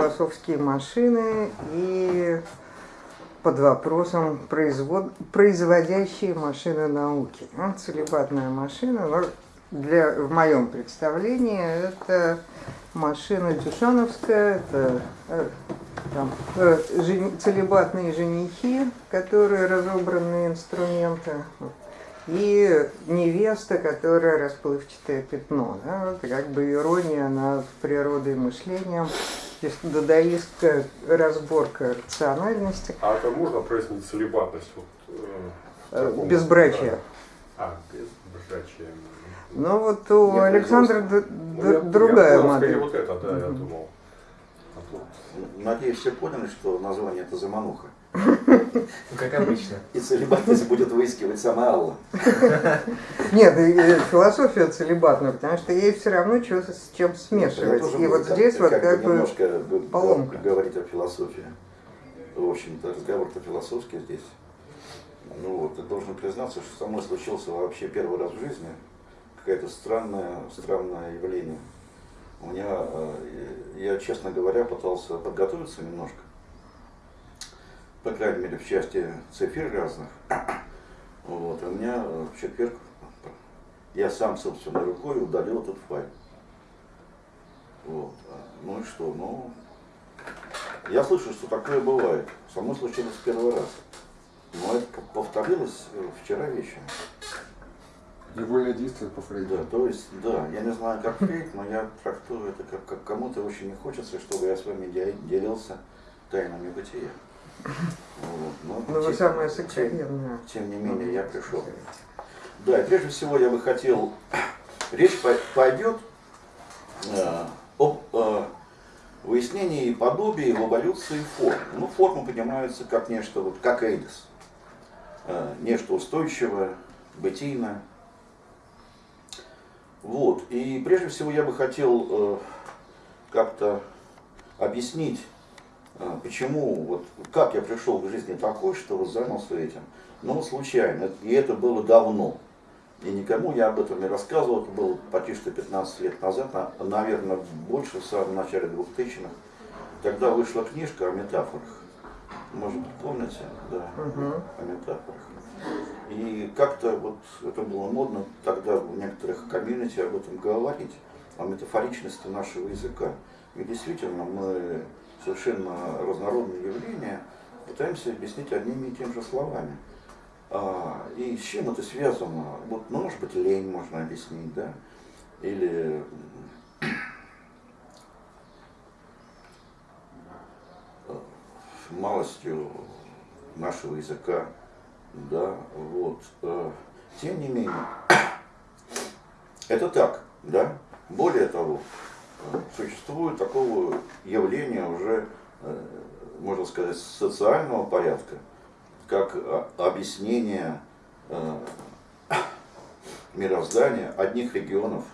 философские машины и под вопросом производ... производящие машины науки. Ну, целебатная машина, но для, в моем представлении это машина Дюшановская, это э, там, э, жени, целебатные женихи, которые разобранные инструменты, и невеста, которая расплывчатое пятно. Да? Это как бы ирония над природой мышлением, здесь дадаистская разборка рациональности. А это можно прояснить целебатность? Вот, э, безбрачие. А, безбрачие. Ну вот у Нет, Александра ну, другая я модель. вот это, да, я думал. Надеюсь, все поняли, что название это замануха. Как обычно. И целебатность будет выискивать сама Алла. Нет, философия целебатная, потому что ей все равно что, с чем смешивать. И вот здесь вот как бы поломка. говорить о философии. В общем-то, разговор-то философский здесь. Ну вот, я должен признаться, что со мной случился вообще первый раз в жизни какое-то странное, странное явление. У меня, э, я, честно говоря, пытался подготовиться немножко по крайней мере, в части цифр разных. Вот, у меня в четверг я сам собственной рукой удалил этот файл. Вот. Ну и что? Ну, я слышу, что такое бывает. Со мной случилось в первый раз. Но это повторилось вчера вечером. Невольное действие повторить. Да, то есть, да, я не знаю, как фейк, но я трактую это как, как кому-то очень не хочется, чтобы я с вами делился тайнами бытия. Вот. Но, ну, вы самое сокровенное. Тем не менее, я пришел. Да, и прежде всего я бы хотел, речь пойдет э, об э, выяснении подобия в эволюции форм. Ну, форма понимается как нечто, вот как эйдос. Э, нечто устойчивое, бытийное. Вот. И прежде всего я бы хотел э, как-то объяснить почему, вот как я пришел к жизни такой, что вот занялся этим? Ну, случайно, и это было давно. И никому я об этом не рассказывал, это было почти что 15 лет назад, наверное, больше, в самом начале 2000-х. Тогда вышла книжка о метафорах. Может помните? Да, угу. о метафорах. И как-то вот это было модно тогда в некоторых комьюнити об этом говорить, о метафоричности нашего языка. И действительно, мы совершенно разнородные явления пытаемся объяснить одними и теми же словами. А, и с чем это связано? Вот, ну, может быть, лень можно объяснить, да? Или малостью нашего языка, да, вот. А, тем не менее, это так, да. Более того, существует такого явления уже, э, можно сказать, социального порядка, как объяснение э, мироздания одних регионов,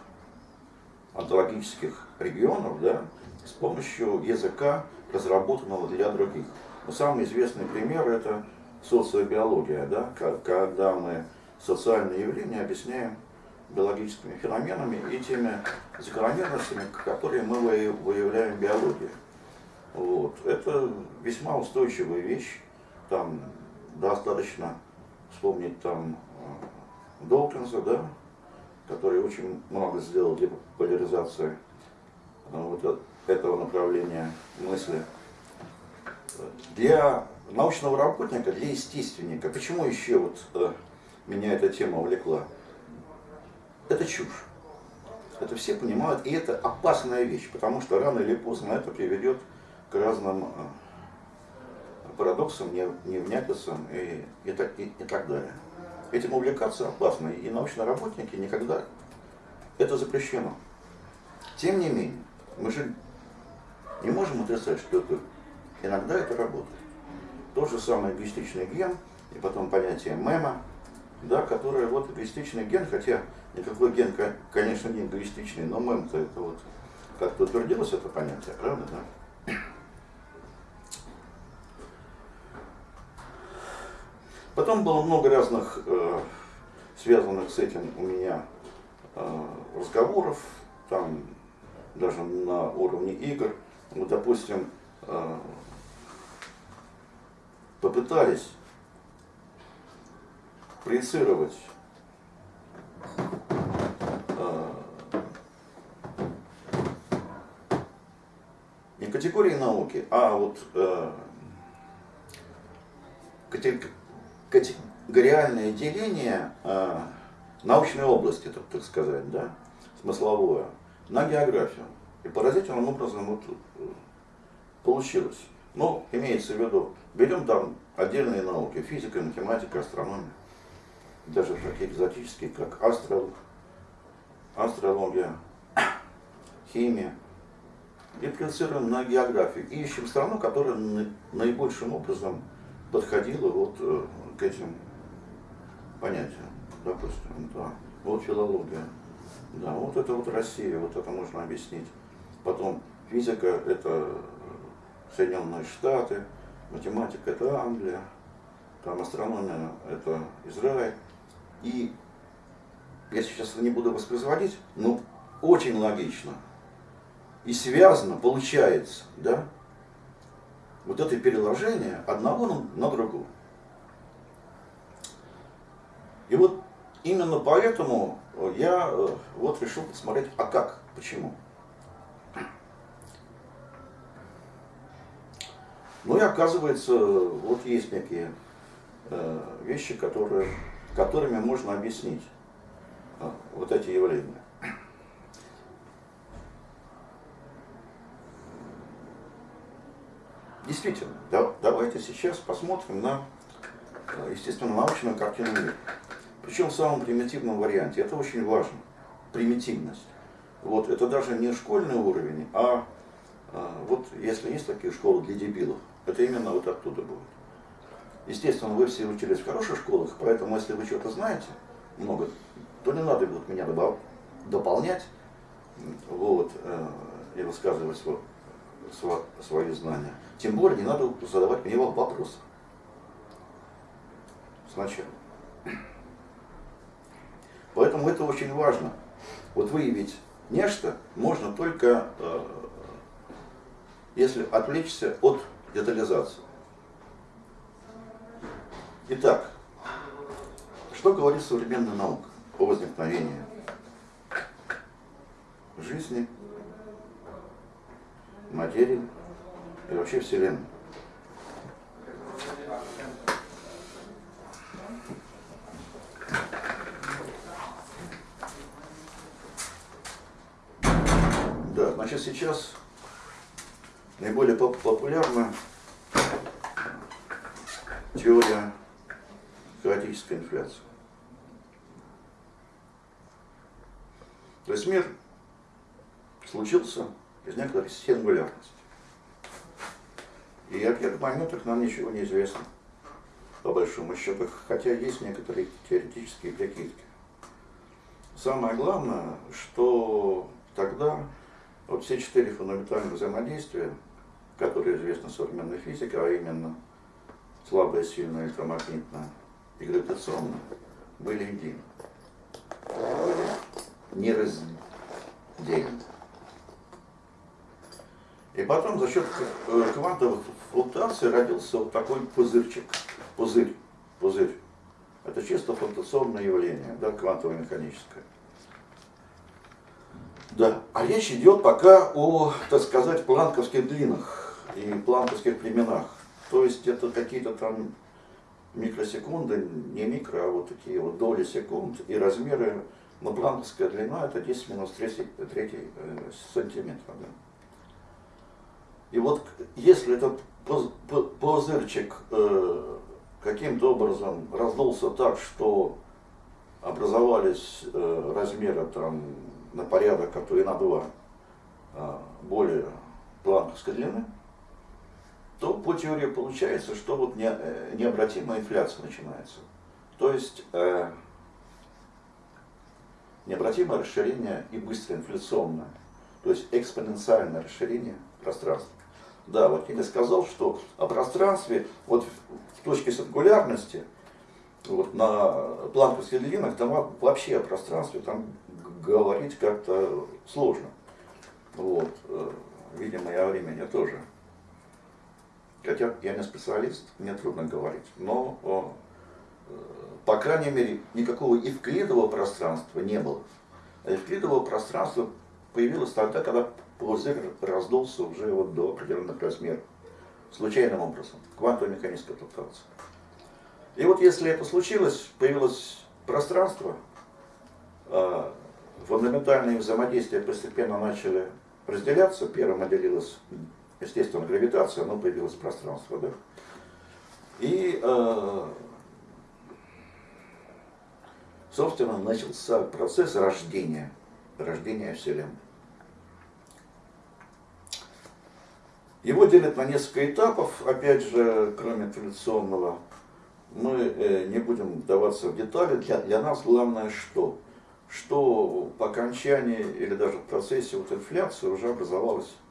онтологических регионов, да, с помощью языка, разработанного для других. Но самый известный пример это социобиология, да, когда мы социальные явления объясняем биологическими феноменами и теми закономерностями, которые мы выявляем в биологии. Вот. Это весьма устойчивая вещь. Там достаточно вспомнить там э, Долкинса, да, который очень много сделал для популяризации э, вот этого направления мысли. Для научного работника, для естественника, почему еще вот э, меня эта тема увлекла? Это чушь. Это все понимают, и это опасная вещь, потому что рано или поздно это приведет к разным э, парадоксам, невнятицам и, и, и, и так далее. Этим увлекаться опасно, и научные работники никогда это запрещено. Тем не менее, мы же не можем отрицать, что это, иногда это работает. Тот же самый эгоистичный ген, и потом понятие мема, да, которое вот эгоистичный ген, хотя никакой ген, конечно, не эгоистичный, но мем-то это вот как-то утвердилось это понятие, правда, да? Потом было много разных э, связанных с этим у меня э, разговоров, там даже на уровне игр, вот, допустим, э, попытались проецировать не категории науки, а вот э, категориальное деление э, научной области, так, так сказать, да, смысловое, на географию. И поразительным образом вот э, получилось. Ну, имеется в виду, берем там отдельные науки, физика, математика, астрономия, даже такие экзотические, как астро, астрология, химия, и проецируем на географию. И ищем страну, которая наибольшим образом подходила вот э, к этим понятиям. Допустим, да. Вот филология. Да, вот это вот Россия, вот это можно объяснить. Потом физика это Соединенные Штаты, математика это Англия, там астрономия это Израиль. И я сейчас не буду воспроизводить, но очень логично и связано получается, да, вот это переложение одного на, другого. И вот именно поэтому я э, вот решил посмотреть, а как, почему. Ну и оказывается, вот есть некие э, вещи, которые, которыми можно объяснить э, вот эти явления. Действительно, да, давайте сейчас посмотрим на, э, естественно, научную картину мира. Причем в самом примитивном варианте. Это очень важно. Примитивность. Вот, это даже не школьный уровень, а, а вот если есть такие школы для дебилов, это именно вот оттуда будет. Естественно, вы все учились в хороших школах, поэтому если вы что-то знаете много, то не надо будет меня дополнять вот, э, и высказывать свой, свои знания. Тем более не надо задавать мне вопросы. Сначала. Поэтому это очень важно. Вот выявить нечто можно только, э, если отвлечься от детализации. Итак, что говорит современная наука о возникновении жизни, материи и вообще Вселенной? Да, значит сейчас наиболее популярна теория хаотической инфляции. То есть мир случился из некоторой сингулярности. И о первых моментах нам ничего не известно, по большому счету, хотя есть некоторые теоретические прикидки. Самое главное, что тогда вот все четыре фундаментальных взаимодействия, которые известны современной физике, а именно слабое, сильное, электромагнитное и гравитационное, были едины. Были нераздельны. И потом за счет э, квантовых флуктуаций родился вот такой пузырчик. Пузырь. Пузырь. Это чисто флуктуационное явление, да, квантово-механическое. Да, а речь идет пока о, так сказать, планковских длинах и планковских временах. То есть это какие-то там микросекунды, не микро, а вот такие вот доли секунд и размеры. Но планковская длина это 10 минус 3, 3 э, сантиметра. Да. И вот если этот пузырчик э, каким-то образом раздулся так, что образовались э, размеры там на порядок, а то и на два э, более планковской длины, то по теории получается, что вот не, э, необратимая инфляция начинается. То есть э, необратимое расширение и быстрое инфляционное, то есть экспоненциальное расширение пространства. Да, вот я сказал, что о пространстве, вот в точке сингулярности, вот на планковских длинах, там вообще о пространстве там говорить как-то сложно. Вот. Э, видимо, и о времени тоже. Хотя я не специалист, мне трудно говорить. Но, о, э, по крайней мере, никакого евклидового пространства не было. А евклидового пространства появилось тогда, когда пузырь раздулся уже вот до определенных размеров. Случайным образом. Квантовая механическая флуктуация. И вот если это случилось, появилось пространство, а, фундаментальные взаимодействия постепенно начали разделяться. Первым отделилась, естественно, гравитация, но появилось пространство. Да? И, а, собственно, начался процесс рождения, рождения Вселенной. Его делят на несколько этапов, опять же, кроме традиционного мы э, не будем вдаваться в детали. Для, для нас главное что? Что по окончании или даже в процессе вот инфляции уже образовалось э,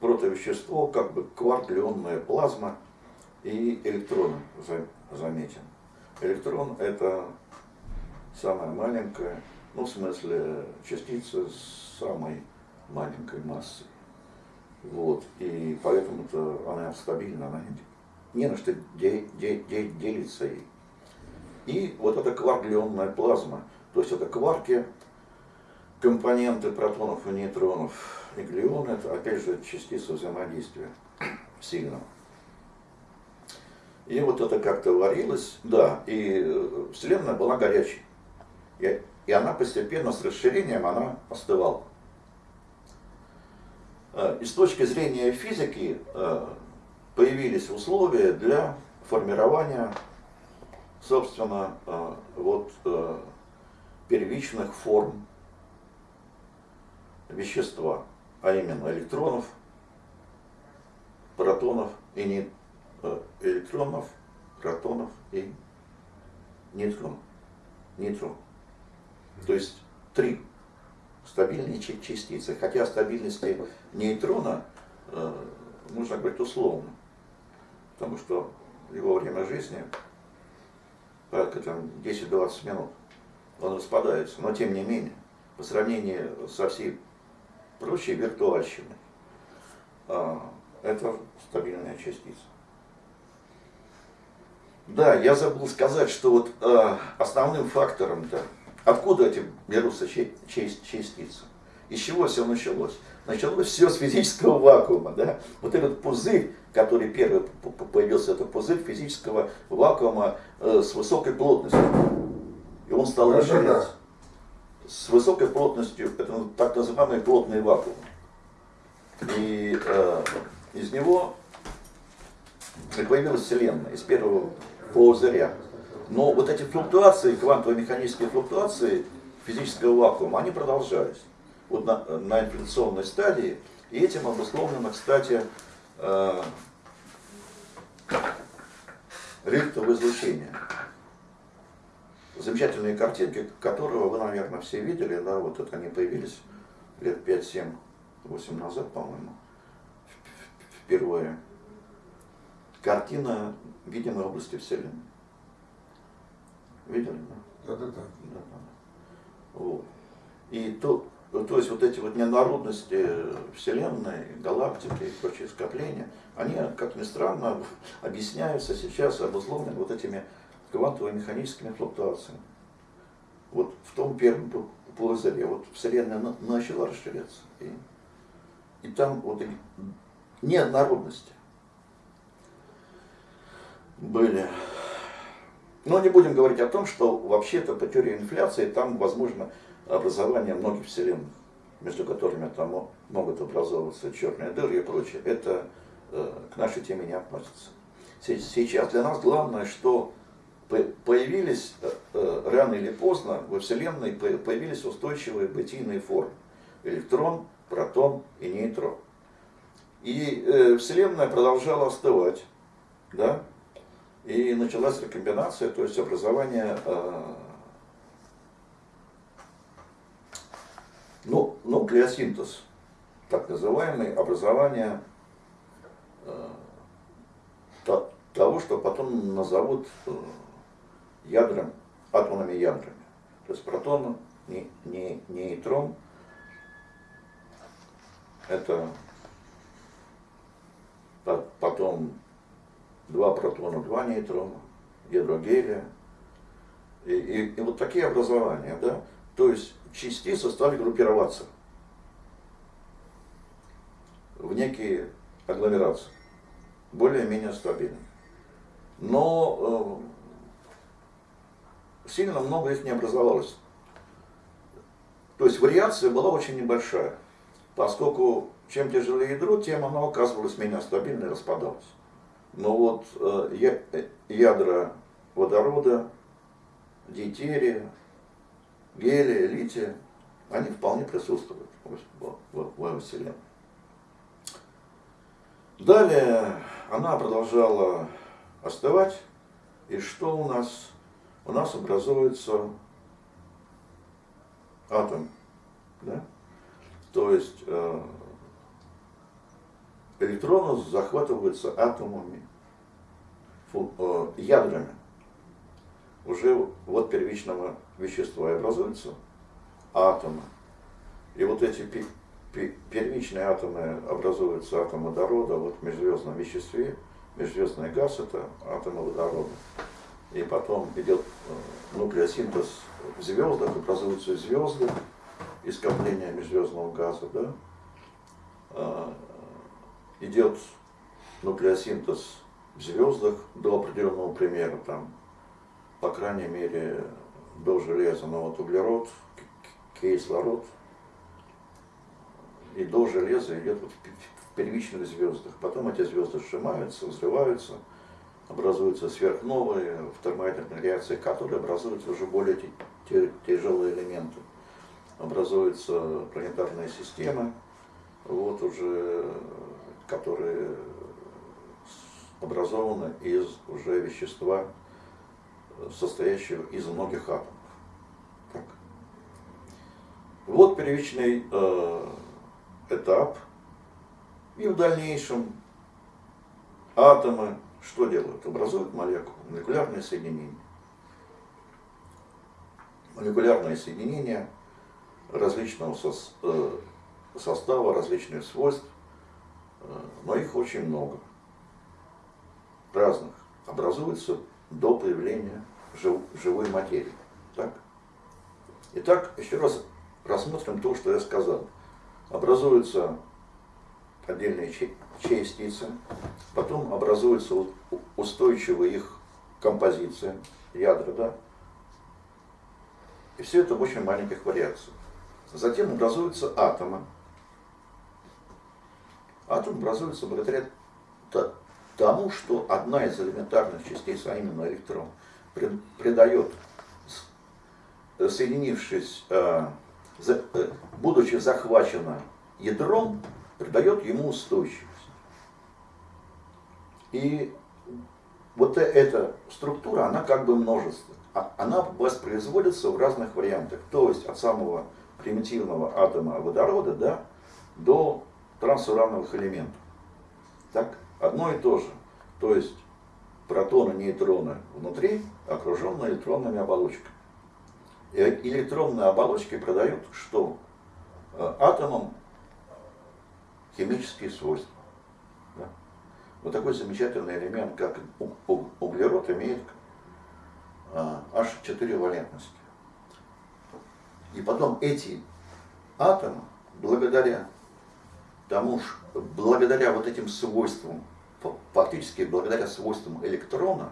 протовещество, как бы кварклионная плазма и электроны, заметен. Электрон это самая маленькая, ну в смысле частица с самой маленькой массой. Вот. И поэтому-то она стабильна, она не на что де, де, де, делиться ей. И вот эта кварглионная плазма, то есть это кварки, компоненты протонов и нейтронов, и это опять же частица взаимодействия сильного. И вот это как-то варилось, да, и э, Вселенная была горячей. И, и она постепенно с расширением она остывала. Э, и с точки зрения физики э, появились условия для формирования, собственно, вот первичных форм вещества, а именно электронов, протонов и не, э, электронов, протонов и нейтронов. Нейтрон. То есть три стабильные частицы. Хотя стабильности нейтрона э, нужно говорить условно потому что его время жизни порядка там 10-20 минут, он распадается, но тем не менее, по сравнению со всей прочей виртуальщиной, а, это стабильная частица. Да, я забыл сказать, что вот а, основным фактором-то, откуда эти берутся частицы, из чего все началось? Началось все с физического вакуума, да? Вот этот пузырь, который первый появился, это пузырь физического вакуума э, с высокой плотностью. И он стал расширяться. С высокой плотностью, это так называемый плотный вакуум. И э, из него появилась Вселенная, из первого пузыря. Но вот эти флуктуации, квантово-механические флуктуации физического вакуума, они продолжались вот на, на инфляционной стадии. И этим обусловлено, кстати, э, рихтовое излучение. Замечательные картинки, которого вы, наверное, все видели, да, вот это они появились лет 5, 7, 8 назад, по-моему, впервые. Картина видимой области Вселенной. Видели? Да, да, да. да. да, да. Вот. И то, то есть вот эти вот ненародности Вселенной, галактики и прочие скопления, они, как ни странно, объясняются сейчас, обусловлены вот этими квантово-механическими флуктуациями. Вот в том первом пузыре вот Вселенная начала расширяться. И, и там вот неоднородности были. Но не будем говорить о том, что вообще-то по теории инфляции там возможно образование многих вселенных, между которыми там могут образовываться черные дыры и прочее, это э, к нашей теме не относится. Сейчас для нас главное, что появились э, э, рано или поздно во Вселенной появились устойчивые бытийные формы. Электрон, протон и нейтрон. И э, Вселенная продолжала остывать. Да? И началась рекомбинация, то есть образование Ну, нуклеосинтез, так называемый, образование того, что потом назовут ядром, атомными ядрами. То есть протон, не, не, нейтрон это потом два протона, два нейтрона, ядро гелия. И, и, и вот такие образования, да, то есть частицы стали группироваться в некие агломерации, более-менее стабильные. Но э, сильно много их не образовалось. То есть вариация была очень небольшая, поскольку чем тяжелее ядро, тем оно оказывалось менее стабильно и распадалось. Но вот э, э ядра водорода, дейтерия, гелия, лития, они вполне присутствуют в, в, в Вселенной. Далее она продолжала остывать, и что у нас? У нас образуется атом, да? то есть э, электроны захватываются атомами, фу, э, ядрами уже вот первичного вещества и образуются атомы. И вот эти первичные атомы образуются атомы водорода, вот в межзвездном веществе, межзвездный газ это атомы водорода. И потом идет э, нуклеосинтез в звездах, образуются звезды и скопление межзвездного газа, да? А, идет нуклеосинтез в звездах до определенного примера, там, по крайней мере, до железа, но вот углерод, кислород, и до железа идет вот в первичных звездах. Потом эти звезды сжимаются, взрываются, образуются сверхновые в термоядерной реакции, которые образуют уже более тяжелые элементы. Образуются планетарные системы, вот уже, которые образованы из уже вещества, состоящего из многих атомов. Так. Вот первичный э, этап. И в дальнейшем атомы что делают? Образуют молекулы, молекулярные соединения. Молекулярные соединения различного э, состава, различных свойств, э, но их очень много, разных, образуются до появления жив, живой материи. Так? Итак, еще раз рассмотрим то, что я сказал. Образуются отдельные частицы, потом образуется устойчивая их композиция, ядра, да? И все это в очень маленьких вариациях. Затем образуются атомы. Атом образуется благодаря тому, что одна из элементарных частиц, а именно электрон, придает, соединившись, э, э, будучи захвачена ядром, придает ему устойчивость. И вот э, эта структура, она как бы множество. А она воспроизводится в разных вариантах. То есть от самого примитивного атома водорода да, до трансурановых элементов. Так? одно и то же. То есть протоны, нейтроны внутри, окруженные электронными оболочками. И электронные оболочки продают что? Э, атомам химические свойства. Вот такой замечательный элемент, как углерод, имеет а, аж 4 валентности. И потом эти атомы, благодаря тому, благодаря вот этим свойствам, фактически благодаря свойствам электрона,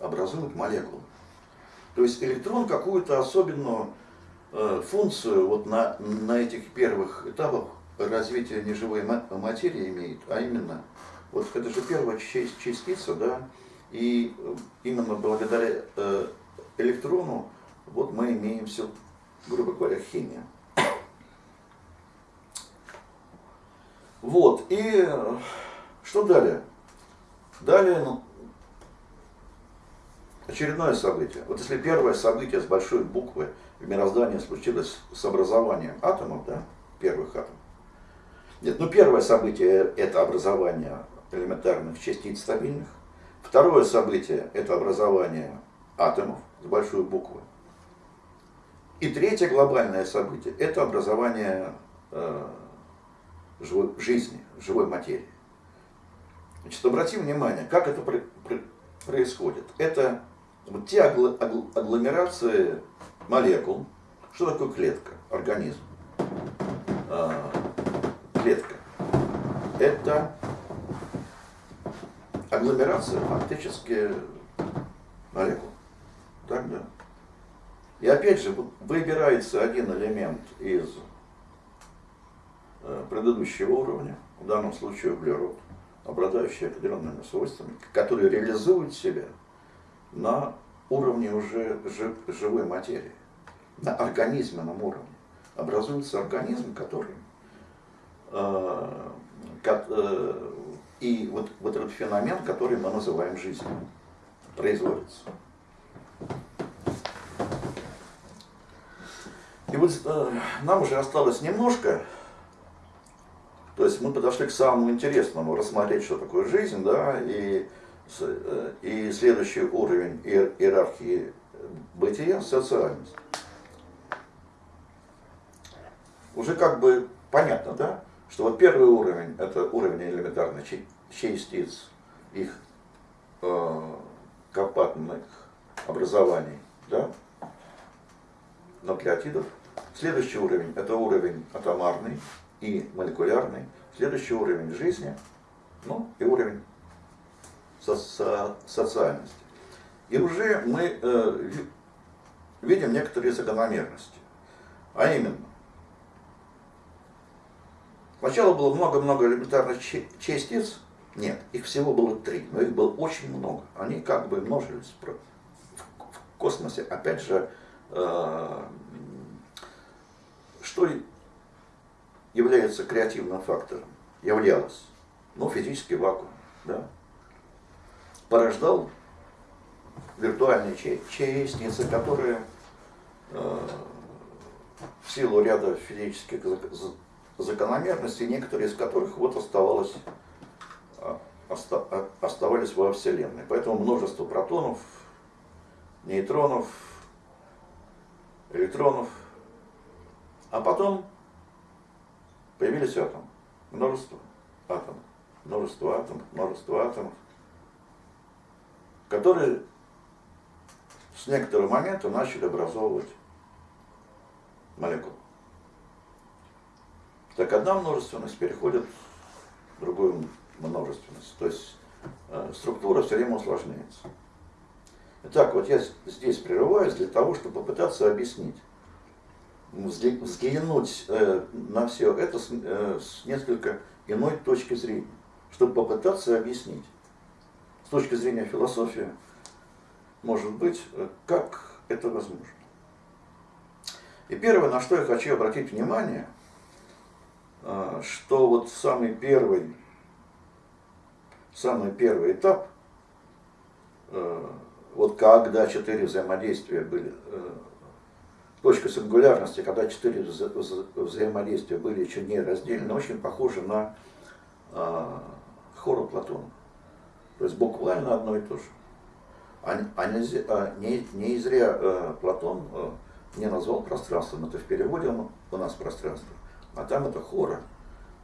образуют молекулы. То есть электрон какую-то особенную э, функцию вот на, на этих первых этапах развития неживой материи имеет, а именно, вот это же первая частица, да, и э, именно благодаря э, электрону вот мы имеем все, грубо говоря, химия. Вот, и что далее? Далее, ну, очередное событие. Вот если первое событие с большой буквы в мироздании случилось с образованием атомов, да, первых атомов. Нет, ну первое событие это образование элементарных частиц стабильных. Второе событие это образование атомов с большой буквы. И третье глобальное событие это образование э, живой, жизни, живой материи. Значит, обратим внимание, как это при, при, происходит. Это вот те агл, агл, агломерации молекул. Что такое клетка, организм? А, клетка. Это агломерация фактически молекул. Так, да. И опять же, выбирается один элемент из э, предыдущего уровня, в данном случае углерод, обладающий определенными свойствами, который реализует себя на уровне уже живой материи, на организменном уровне. Образуется организм, который э, э, и вот, вот этот феномен, который мы называем жизнью, производится. И вот э, нам уже осталось немножко, то есть мы подошли к самому интересному, рассмотреть, что такое жизнь, да, и, э, и следующий уровень иерархии бытия – социальность. Уже как бы понятно, да, что вот первый уровень – это уровень элементарных частиц, их э, компактных образований, да, нуклеотидов. Следующий уровень – это уровень атомарный и молекулярный. Следующий уровень жизни, ну и уровень со со социальности. И уже мы э, видим некоторые закономерности. А именно, сначала было много-много элементарных частиц, нет, их всего было три, но их было очень много. Они как бы множились в космосе. Опять же, э, что является креативным фактором? Являлось. Ну, физический вакуум. Да? Порождал виртуальные частицы, которые э, в силу ряда физических закономерностей, некоторые из которых вот оставалось, а, оста, оставались во Вселенной. Поэтому множество протонов, нейтронов, электронов – а потом появились атомы. Множество атомов. Множество атомов, множество атомов, которые с некоторого момента начали образовывать молекулы. Так одна множественность переходит в другую множественность. То есть э, структура все время усложняется. Итак, вот я здесь прерываюсь для того, чтобы попытаться объяснить, взглянуть э, на все это с, э, с несколько иной точки зрения, чтобы попытаться объяснить с точки зрения философии, может быть, как это возможно. И первое, на что я хочу обратить внимание, что вот самый первый, самый первый этап, вот когда четыре взаимодействия были точка сингулярности, когда четыре вза взаимодействия были еще не раздельны, очень похожи на э, хору Платона. То есть буквально одно и то же. А, а, а не, не зря э, Платон э, не назвал пространством, это в переводе у нас пространство, а там это хора,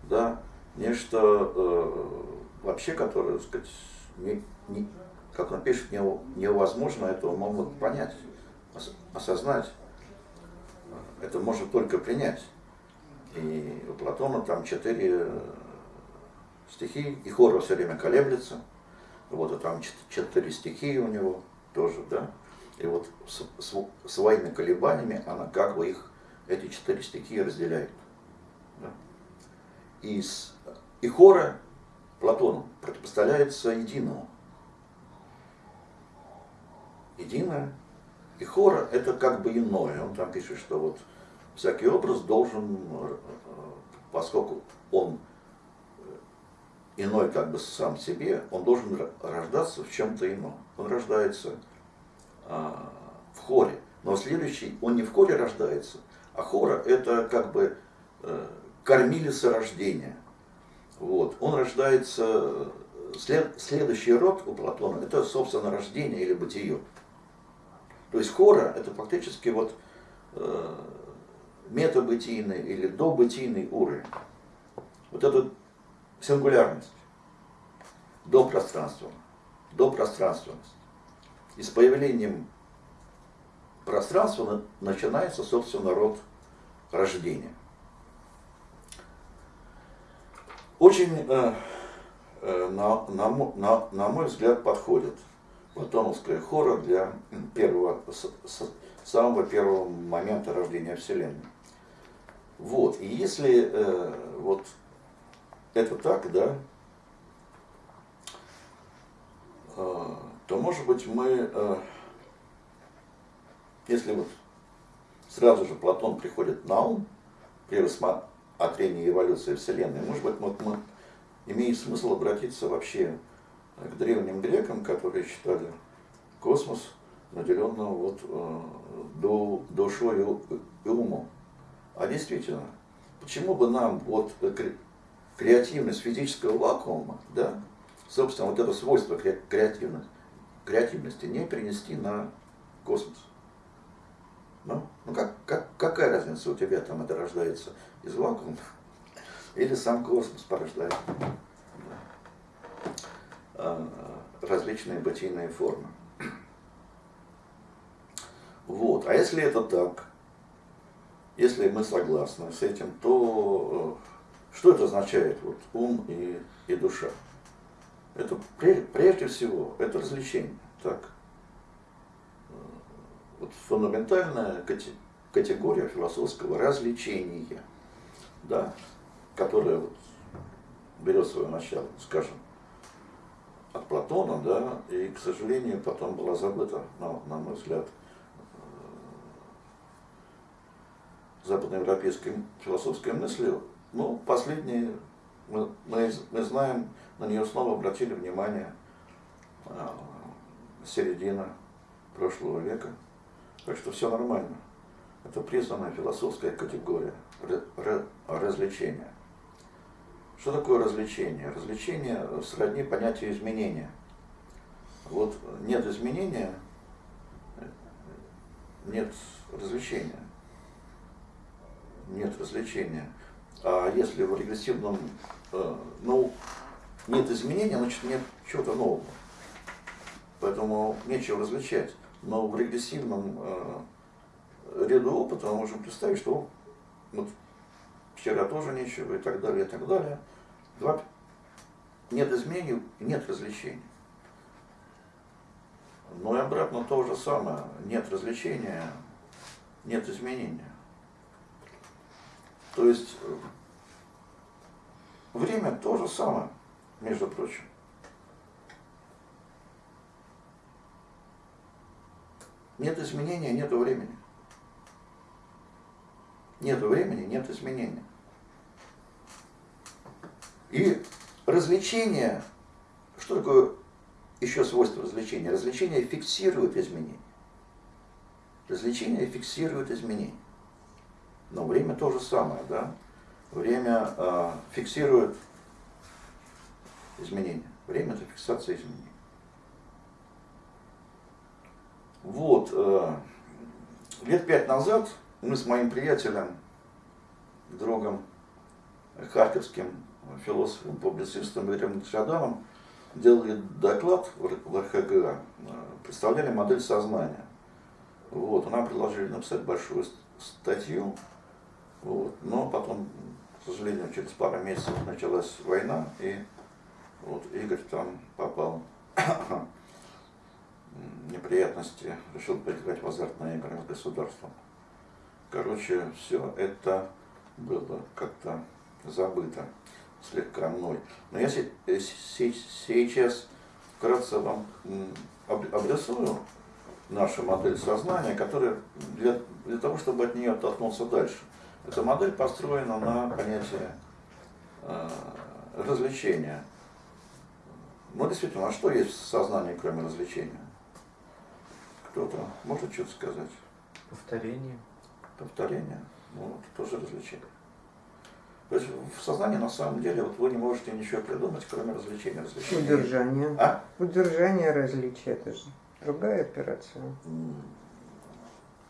да, нечто э, вообще, которое, так сказать, не, не, как он пишет, невозможно этого могут понять, осознать это может только принять. И у Платона там четыре стихи, и хора все время колеблется. Вот, и там четыре стихии у него тоже, да. И вот с, с, своими колебаниями она как бы их, эти четыре стихии разделяет. Да? И, с, и хора Платону противопоставляется единому. Единое и хора это как бы иное. Он там пишет, что вот всякий образ должен, поскольку он иной как бы сам себе, он должен рождаться в чем-то ином. Он рождается а, в хоре. Но следующий, он не в хоре рождается, а хора это как бы э, кормилица рождения. Вот. Он рождается, след, следующий род у Платона, это, собственно, рождение или бытие. То есть хора это фактически вот э, метабытийный или добытийный уровень. вот эту сингулярность, до пространства, до пространственности. И с появлением пространства начинается, собственно, род рождения. Очень, э, э, на, на, на, на мой взгляд, подходит платоновская хора для первого, с, с, самого первого момента рождения Вселенной. Вот, и если э, вот это так, да, э, то может быть мы, э, если вот сразу же Платон приходит на ум при рассмотрении эволюции Вселенной, может быть мы, мы имеет смысл обратиться вообще к древним грекам, которые считали космос наделенным вот, э, душой и умом. А действительно, почему бы нам вот креативность физического вакуума, да, собственно, вот это свойство креативности, креативности не перенести на космос? Ну, ну как, как, какая разница у тебя там это рождается из вакуума или сам космос порождает а, различные бытийные формы? Вот. А если это так, если мы согласны с этим, то э, что это означает, вот, ум и, и душа? Это прежде всего, это развлечение. Так. Э, вот фундаментальная категория философского развлечения, да, которая вот берет свое начало, скажем, от Платона, да, и, к сожалению, потом была забыта, на, на мой взгляд, западноевропейской философской мыслью, ну, последние, мы, мы, мы знаем, на нее снова обратили внимание э, середина прошлого века. Так что все нормально. Это признанная философская категория развлечения. Что такое развлечение? Развлечение сродни понятию изменения. Вот нет изменения, нет развлечения нет развлечения. А если в регрессивном, э, ну, нет изменения, значит нет чего-то нового. Поэтому нечего развлечать. Но в регрессивном э, ряду опыта мы можем представить, что вот, вчера тоже нечего и так далее, и так далее. Два, нет изменений, нет развлечений. Но и обратно то же самое. Нет развлечения, нет изменения. То есть э, время то же самое, между прочим. Нет изменения, нет времени. Нет времени, нет изменения. И развлечение, что такое еще свойство развлечения? Развлечение фиксирует изменения. Развлечение фиксирует изменения. Но время то же самое, да? Время э, фиксирует изменения. Время это фиксация изменений. Вот, э, лет пять назад мы с моим приятелем, другом, харьковским философом, публицистом Игорем Шаданом делали доклад в РХГ, э, представляли модель сознания. Вот, нам предложили написать большую статью вот. Но потом, к сожалению, через пару месяцев началась война, и вот Игорь там попал неприятности, решил поиграть в азартные игры с государством. Короче, все это было как-то забыто слегка мной. Но я сейчас вкратце вам обрисую нашу модель сознания, которая для, для того, чтобы от нее оттолкнуться дальше. Эта модель построена на понятии э, развлечения. Ну, действительно, а что есть в сознании, кроме развлечения? Кто-то может что-то сказать? Повторение. Повторение? Ну, это тоже развлечение. То есть в сознании на самом деле вот вы не можете ничего придумать, кроме развлечения. развлечения. Удержание. А? Удержание различия, это же другая операция.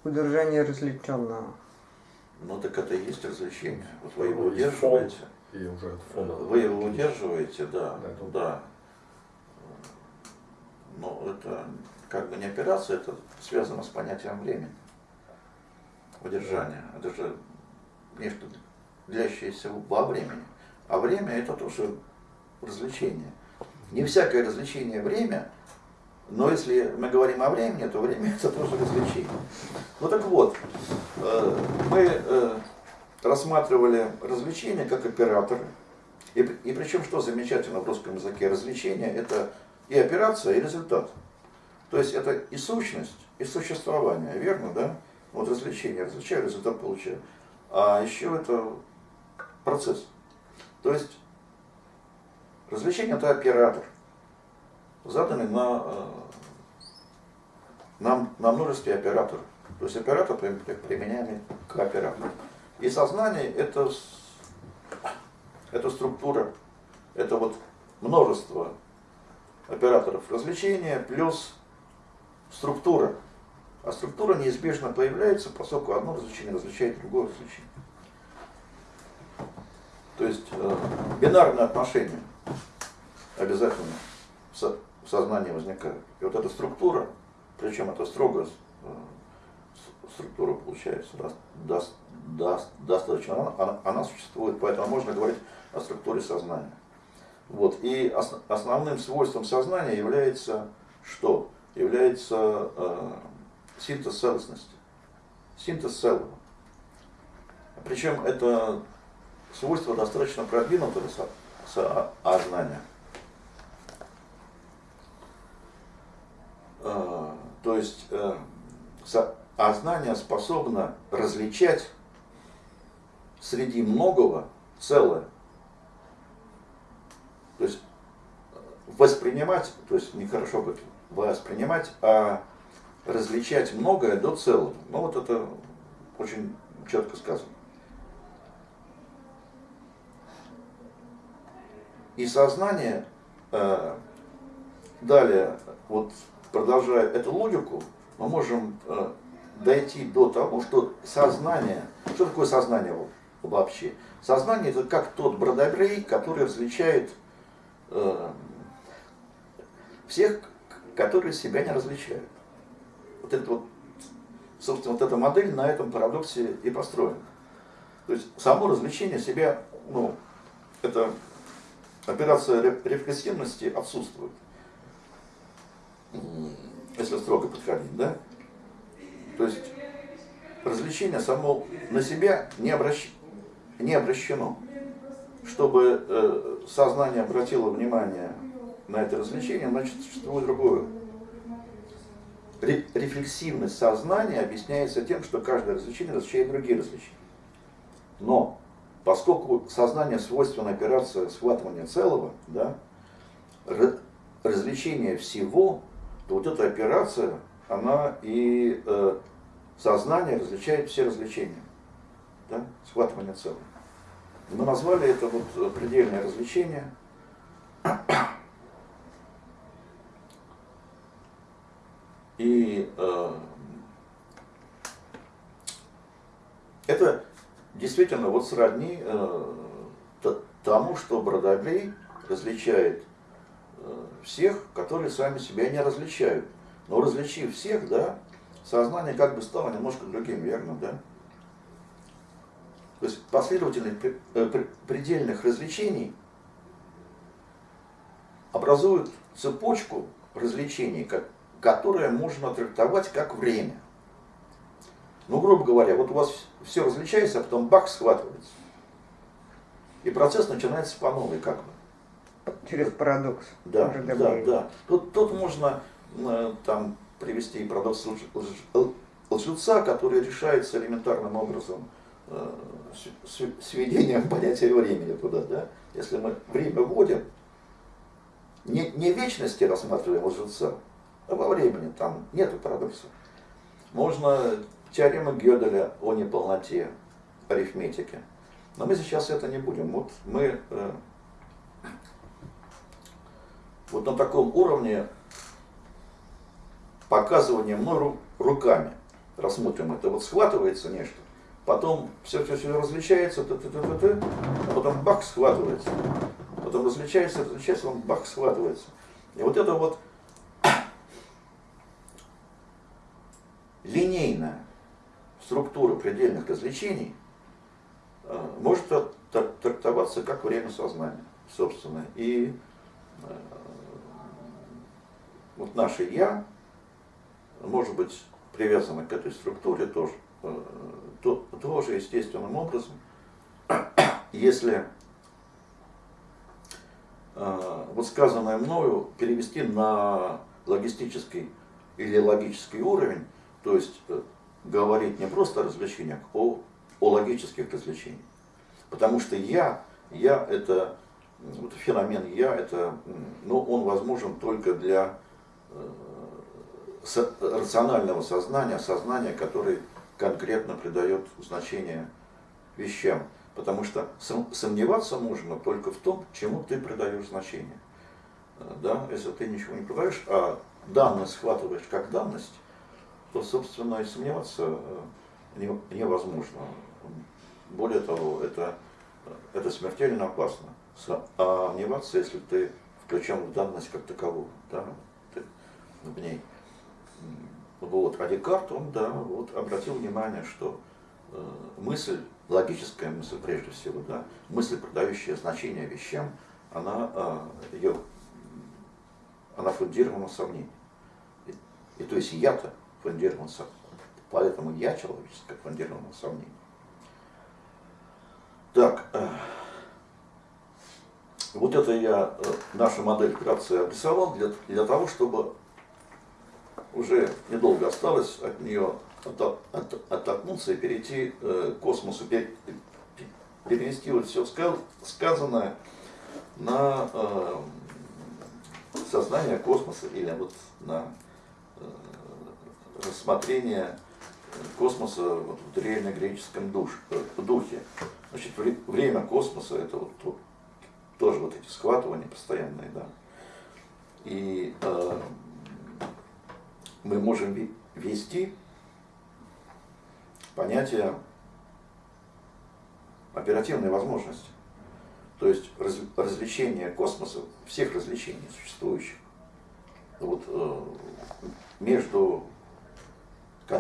Удержание развлеченного. Ну так это и есть развлечение. Вот вы его удерживаете. И уже от фона. Вы его удерживаете, да, Да, это- да. Но это как бы не операция, это связано с понятием времени. Удержание. Это же нечто длящееся во времени. А время это тоже развлечение. Не всякое развлечение время, но если мы говорим о времени, то время это тоже развлечение. Ну так вот, э, мы э, рассматривали развлечения как операторы. И, и причем, что замечательно в русском языке, развлечение это и операция, и результат. То есть это и сущность, и существование, верно, да? Вот развлечение, развлечаю, результат получаю. А еще это процесс. То есть развлечение это оператор, заданный на, э, на, на множестве операторов. То есть оператор при- при- применяемый к оператору. И сознание это, это структура, это вот множество операторов развлечения плюс структура. А структура неизбежно появляется, поскольку одно развлечение различает другое развлечение. То есть э, бинарные отношения обязательно в, со- сознании возникают. И вот эта структура, причем это строго э, структура получается дос- дос- дос- достаточно, она, она- она существует, поэтому можно говорить о структуре сознания. Вот. И ос- основным свойством сознания является что? Является э, синтез целостности. Синтез целого. Причем это свойство достаточно продвинутого со- со- сознания. Э, То есть э, со- сознание способно различать среди многого целое. То есть э, воспринимать, то есть нехорошо говорить воспринимать, а различать многое до целого. Ну вот это очень четко сказано. И сознание э, далее, вот продолжая эту логику, мы можем э, дойти до того, что сознание, что такое сознание во- вообще? Сознание это как тот бродобрей, который различает э, всех, которые себя не различают. Вот это вот, собственно, вот эта модель на этом парадоксе и построена. То есть само развлечение себя, ну, это операция ре- рефлексивности отсутствует. Если строго подходить, да? То есть развлечение само на себя не, обращ... не обращено. Чтобы э, сознание обратило внимание на это развлечение, значит существует другое. Ре- рефлексивность сознания объясняется тем, что каждое развлечение различает другие развлечения. Но поскольку сознание свойственно операция схватывания целого, да, ра- развлечение всего, то вот эта операция, она и э, сознание различает все развлечения. Да, схватывание целого. Мы назвали это вот э, предельное развлечение. И э, это действительно вот сродни э, тому, что Бродобрей различает э, всех, которые сами себя не различают. Но различив всех, да, сознание как бы стало немножко другим, верно, да? То есть последовательность э, пре- предельных развлечений образует цепочку развлечений, как- которая можно трактовать как время. Ну, грубо говоря, вот у вас все различается, а потом бах схватывается. И процесс начинается по новой, как бы. Через парадокс. Да, да, да. Тут, тут можно э, там привести и парадокс лж- лж- лжеца, который решается элементарным образом э, с- сведением понятия времени туда, да. Если мы время вводим, не, не вечности рассматриваем лжеца, во времени, там нету парадокса. Можно теорему Гёделя о неполноте арифметики. Но мы сейчас это не будем. Вот мы э, вот на таком уровне показывания мной ру- руками рассмотрим это. Вот схватывается нечто, потом все-все-все различается, т -т -т -т -т, а потом бах, схватывается. Потом различается, различается, он бах, схватывается. И вот это вот линейная структура предельных развлечений э, может трактоваться как время сознания, собственно. И э, вот наше «я» может быть привязано к этой структуре тоже, э, то, тоже естественным образом, если вот сказанное мною перевести на логистический или логический уровень, то есть э, говорить не просто о развлечениях, о, о логических развлечениях. Потому что я, я это, вот феномен я, это, ну, он возможен только для э, рационального сознания, сознания, который конкретно придает значение вещам. Потому что сомневаться можно только в том, чему ты придаешь значение. Э, да? Если ты ничего не придаешь, а данность схватываешь как данность, то, собственно, и сомневаться э, невозможно. Более того, это, это смертельно опасно. Сомневаться, если ты включен в данность как таковую, да, ты в ней. Вот. А Декарт, он, да, вот, обратил внимание, что э, мысль, логическая мысль прежде всего, да, мысль, продающая значение вещам, она, э, ее, она фундирована в сомнении. И, и то есть я-то фундирован Поэтому я человеческое фундировано сомнение. Так, э, вот это я э, нашу модель вкратце обрисовал для, для того, чтобы уже недолго осталось от нее от, от, оттолкнуться и перейти э, к космосу, перенести вот все сказанное на сознание космоса или вот на рассмотрение космоса вот, в древнегреческом душ, духе. Значит, время космоса это вот, вот тоже вот эти схватывания постоянные, да. И э, мы можем ввести понятие оперативной возможности. То есть раз, развлечение космоса, всех развлечений существующих, вот, э, между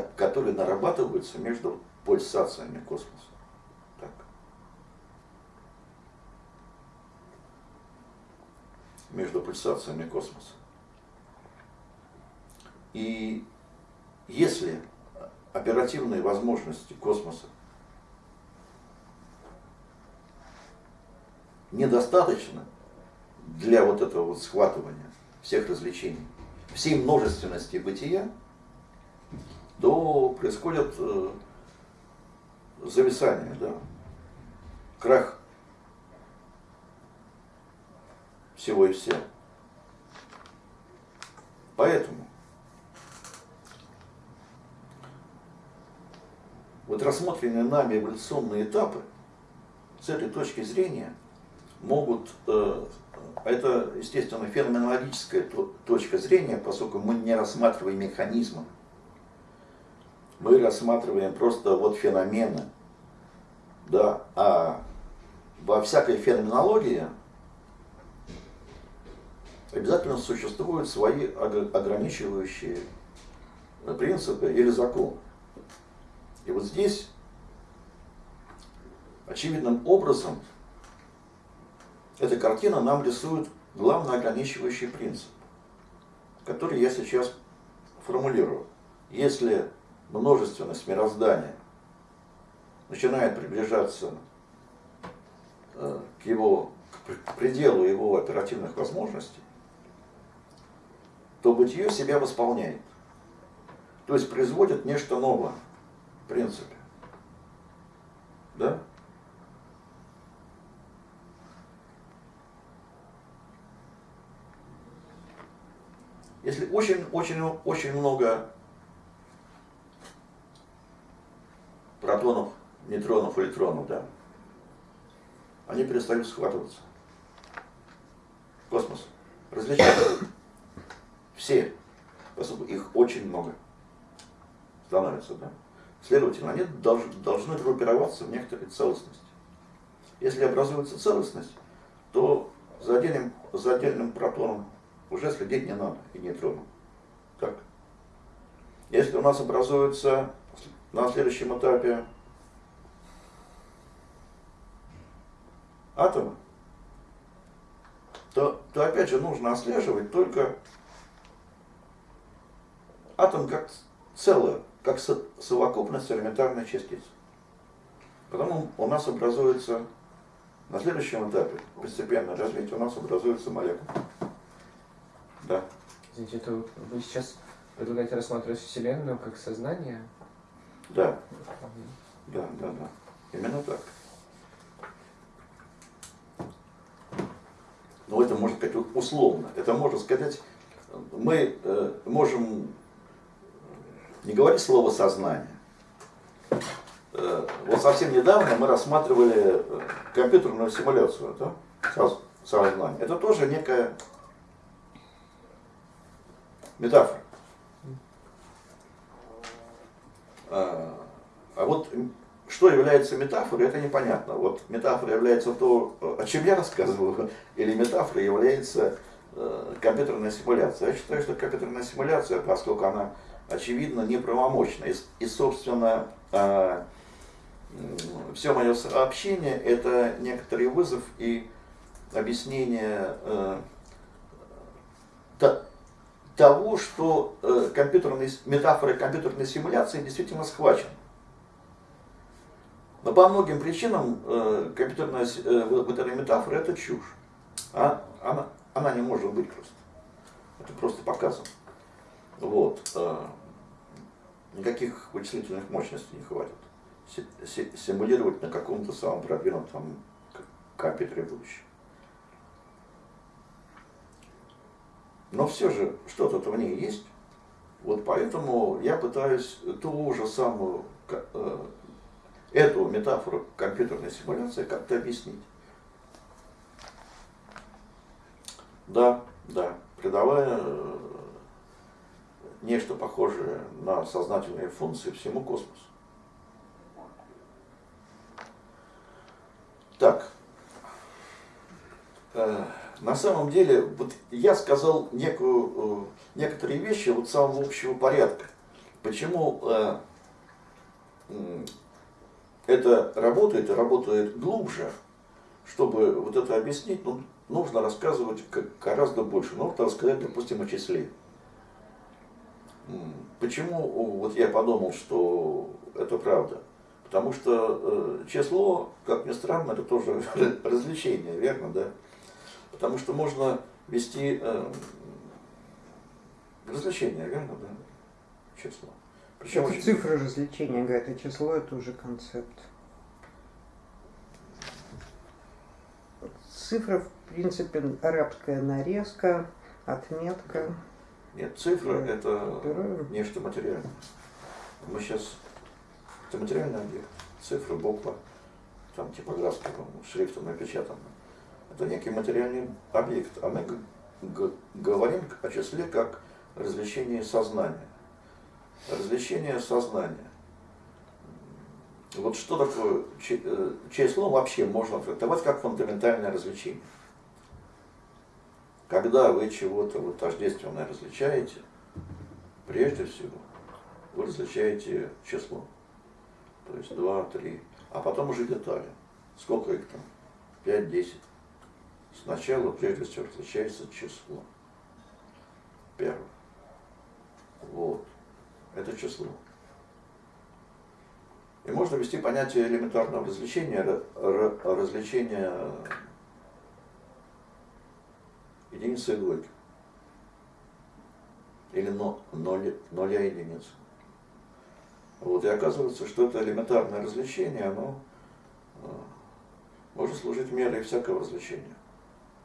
которые нарабатываются между пульсациями космоса. Так. Между пульсациями космоса. И если оперативные возможности космоса недостаточно для вот этого вот схватывания всех развлечений, всей множественности бытия, то происходит э, зависание, да, крах всего и вся. Поэтому вот рассмотренные нами эволюционные этапы с этой точки зрения могут, э, это, естественно, феноменологическая точка зрения, поскольку мы не рассматриваем механизмы, мы рассматриваем просто вот феномены, да, а во всякой феноменологии обязательно существуют свои ограничивающие принципы или закон. И вот здесь очевидным образом эта картина нам рисует главный ограничивающий принцип, который я сейчас формулирую. Если множественность мироздания начинает приближаться э, к его к пределу его оперативных возможностей, то бытие себя восполняет. То есть производит нечто новое, в принципе. Да? Если очень-очень-очень много протонов, нейтронов, электронов, да, они перестают схватываться. Космос. Различаются. Все. Поскольку их очень много становится, да. Следовательно, они долж, должны группироваться в некоторой целостности. Если образуется целостность, то за отдельным, за отдельным протоном уже следить не надо и нейтроном. Так. Если у нас образуется на следующем этапе атомы, то, то опять же нужно отслеживать только атом как целое, как совокупность элементарной частиц. Потом у нас образуется на следующем этапе постепенное развитие у нас образуется молекула. Да. Извините, это вы сейчас предлагаете рассматривать Вселенную как сознание? Да. Да, да, да. Именно так. Но ну, это можно сказать условно. Это можно сказать, мы э, можем не говорить слово сознание. Э, вот совсем недавно мы рассматривали э, компьютерную симуляцию да? сознания. Это тоже некая метафора. А, а вот что является метафорой, это непонятно. Вот метафора является то, о чем я рассказывал, или метафора является э, компьютерная симуляция. Я считаю, что компьютерная симуляция, поскольку она очевидно неправомочна, и, и собственно, э, все мое сообщение это некоторый вызов и объяснение э, того, что э, компьютерной, метафорой компьютерной симуляции действительно схвачен. Но по многим причинам э, компьютерная э, вот эта метафора это чушь. А, она, она не может быть просто. Это просто показано. Вот. Никаких вычислительных мощностей не хватит. Симулировать на каком-то самом продвинутом компьютере будущего. Но все же что-то в ней есть. Вот поэтому я пытаюсь ту же самую э, эту метафору компьютерной симуляции как-то объяснить. Да, да, придавая э, нечто похожее на сознательные функции всему космосу. Так, э, на самом деле, вот я сказал некую, э, некоторые вещи вот самого общего порядка. Почему э, это работает и работает глубже, чтобы вот это объяснить, ну, нужно рассказывать гораздо больше. Нужно рассказать, допустим, о числе. Почему вот я подумал, что это правда? Потому что э, число, как ни странно, это тоже развлечение, верно, да? Потому что можно вести э, развлечение, верно, да? Число. Причем это очень... цифра развлечения, говорят, а число это уже концепт. Цифра, в принципе, арабская нарезка, отметка. Нет, цифра это Героем. нечто материальное. Мы сейчас... Это материальный объект. Цифра, буква, там типографским шрифтом напечатано. Это некий материальный объект. А мы говорим о числе как развлечение сознания развлечение сознания. Вот что такое э, число вообще можно трактовать как фундаментальное развлечение. Когда вы чего-то вот тождественное различаете, прежде всего, вы различаете число. То есть 2, 3, а потом уже детали. Сколько их там? 5, 10. Сначала, прежде всего, различается число. Первое. Вот это число. И можно ввести понятие элементарного развлечения, развлечения единицы и двойки. Или ноль, ноля единицы. Вот, и оказывается, что это элементарное развлечение, оно э, может служить мерой всякого развлечения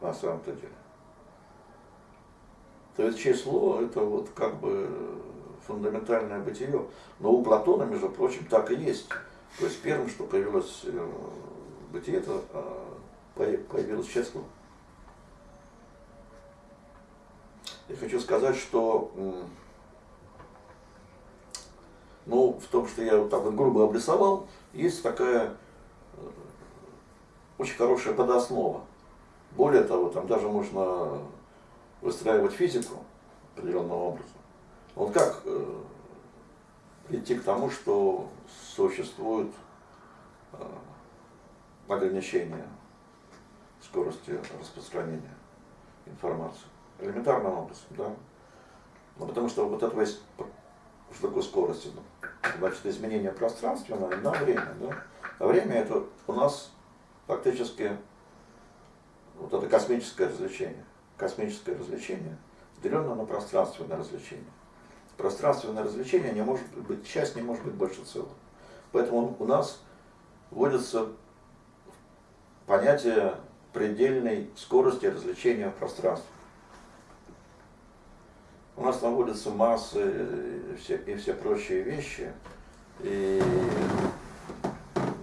на самом-то деле. То есть число это вот как бы фундаментальное бытие. Но у Платона, между прочим, так и есть. То есть первым, что появилось э, бытие, это э, появилось число. Я хочу сказать, что Ну, в том, что я вот так вот грубо обрисовал, есть такая э, очень хорошая подоснова. Более того, там даже можно выстраивать физику определенным образом. Вот как э, прийти к тому, что существует э, ограничение скорости распространения информации. Элементарным образом, да. Ну, потому что вот это есть, что такое скорость? Ну, значит, изменение пространственное на время, да. А время это у нас фактически вот это космическое развлечение. Космическое развлечение, деленное на пространственное развлечение. Пространственное развлечение не может быть, часть не может быть больше целого. Поэтому у нас вводится понятие предельной скорости развлечения в пространстве. У нас наводятся массы и все, и все прочие вещи. И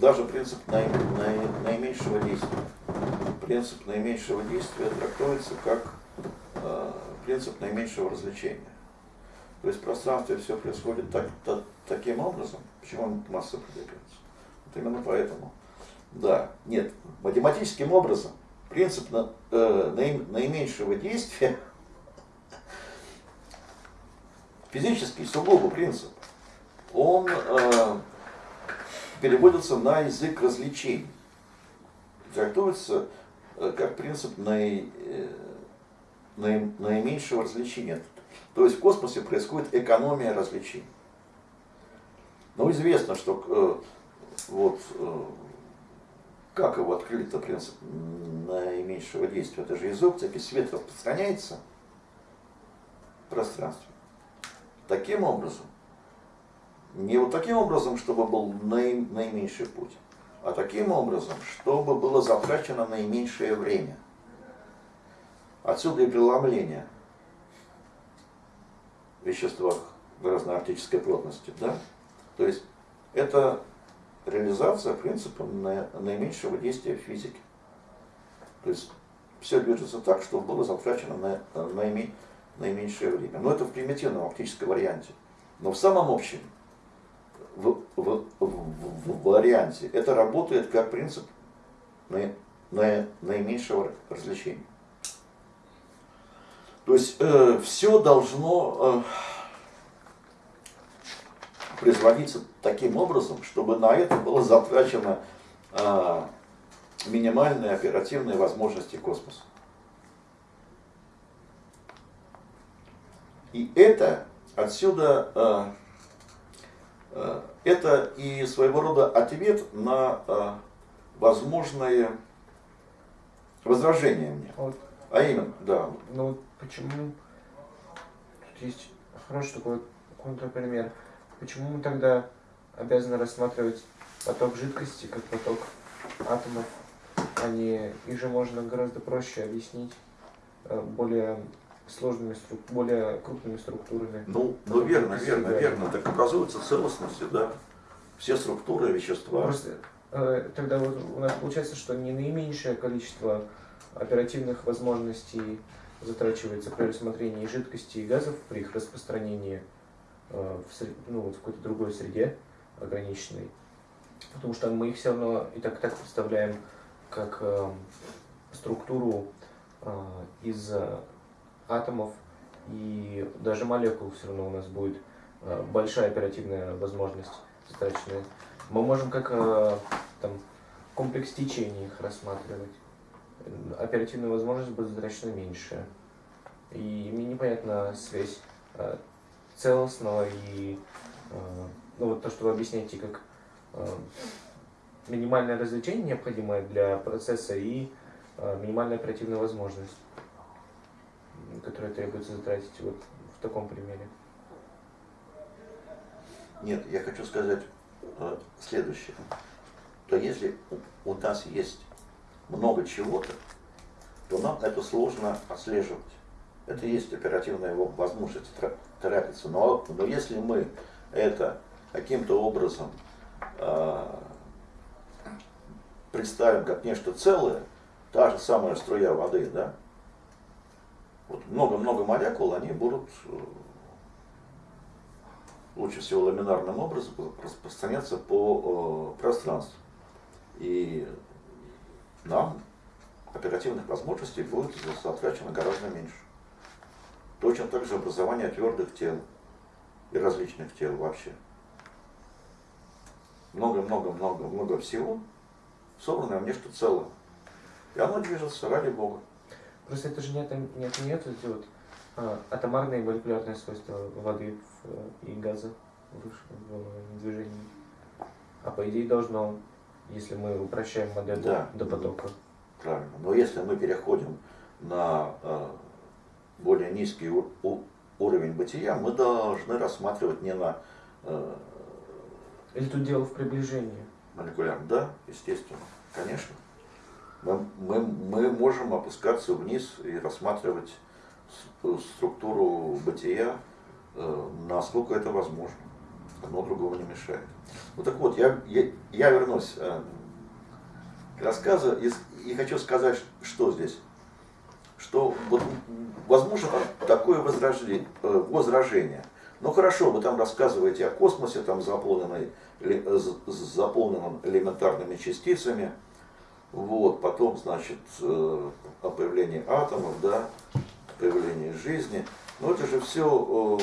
даже принцип наи, наи, наименьшего действия. Принцип наименьшего действия трактуется как э, принцип наименьшего развлечения. То есть в пространстве все происходит так, так, таким образом. Почему масса продвигается? Вот именно поэтому. Да, нет, математическим образом принцип на, э, наименьшего действия, физический сугубо принцип, он э, переводится на язык развлечений. Трактуется как принцип наи, э, наи, наименьшего развлечения. То есть в космосе происходит экономия развлечений. Но известно, что э, вот э, как его открыли-то принцип наименьшего действия? Это же из оптики свет распространяется в пространстве. Таким образом, не вот таким образом, чтобы был наи, наименьший путь, а таким образом, чтобы было затрачено наименьшее время. Отсюда и преломление в веществах разной оптической плотности. Да? То есть это реализация принципа наименьшего действия физики. То есть все движется так, чтобы было затрачено на, наиме, наименьшее время. Но это в примитивном оптическом варианте. Но в самом общем в, в, в, в варианте это работает как принцип на, на, наименьшего развлечения. То есть э, все должно э, производиться таким образом, чтобы на это было затрачено э, минимальные оперативные возможности космоса. И это отсюда, э, это и своего рода ответ на э, возможные возражения мне. Вот. А именно, да. Ну почему тут есть хороший такой контрпример. Почему мы тогда обязаны рассматривать поток жидкости как поток атомов, а не их же можно гораздо проще объяснить э, более сложными, более крупными структурами. Ну, ну верно, верно, верно. Так образуются целостности, да. Все структуры вещества. Просто э, тогда вот у нас получается, что не наименьшее количество оперативных возможностей затрачивается при рассмотрении жидкости и газов при их распространении Э, в, ну, вот в какой-то другой среде ограниченной. Потому что мы их все равно и так, так представляем как э, структуру э, из атомов и даже молекул все равно у нас будет э, большая оперативная возможность затраченная. Мы можем как э, там, комплекс течений их рассматривать. Оперативная возможность будет затрачена меньше. И мне непонятна связь э, целостного и ну, вот то, что вы объясняете, как минимальное развлечение необходимое для процесса и минимальная оперативная возможность, которая требуется затратить вот в таком примере. Нет, я хочу сказать следующее. То если у нас есть много чего-то, то нам это сложно отслеживать. Это есть оперативная возможность торопиться. Но, но если мы это каким-то образом э, представим как нечто целое, та же самая струя воды, да, вот много-много молекул, они будут э, лучше всего ламинарным образом распространяться по э, пространству. И нам оперативных возможностей будет затрачено гораздо меньше. Точно так же образование твердых тел и различных тел вообще. Много-много-много-много всего, собранное в нечто целое. И оно движется ради Бога. Просто это же не, не отменяет эти вот а, атомарные молекулярные свойства воды в, и газа в, в движении. А по идее должно, если мы упрощаем модель да. до потока. Правильно. Но если мы переходим на э, более низкий у, у, уровень бытия, мы должны рассматривать не на... Э, Или тут дело в приближении? Молекулярно, да, естественно, конечно. Мы, мы, мы можем опускаться вниз и рассматривать структуру бытия, э, насколько это возможно. Одно другого не мешает. Ну так вот, я, я, я вернусь э, к рассказу и, и хочу сказать, что здесь. Что вот, возможно такое возражение, э, возражение. Ну хорошо, вы там рассказываете о космосе, там заполненный, заполненном элементарными частицами. Вот, потом, значит, о появлении атомов, да, появления жизни. Но это же все,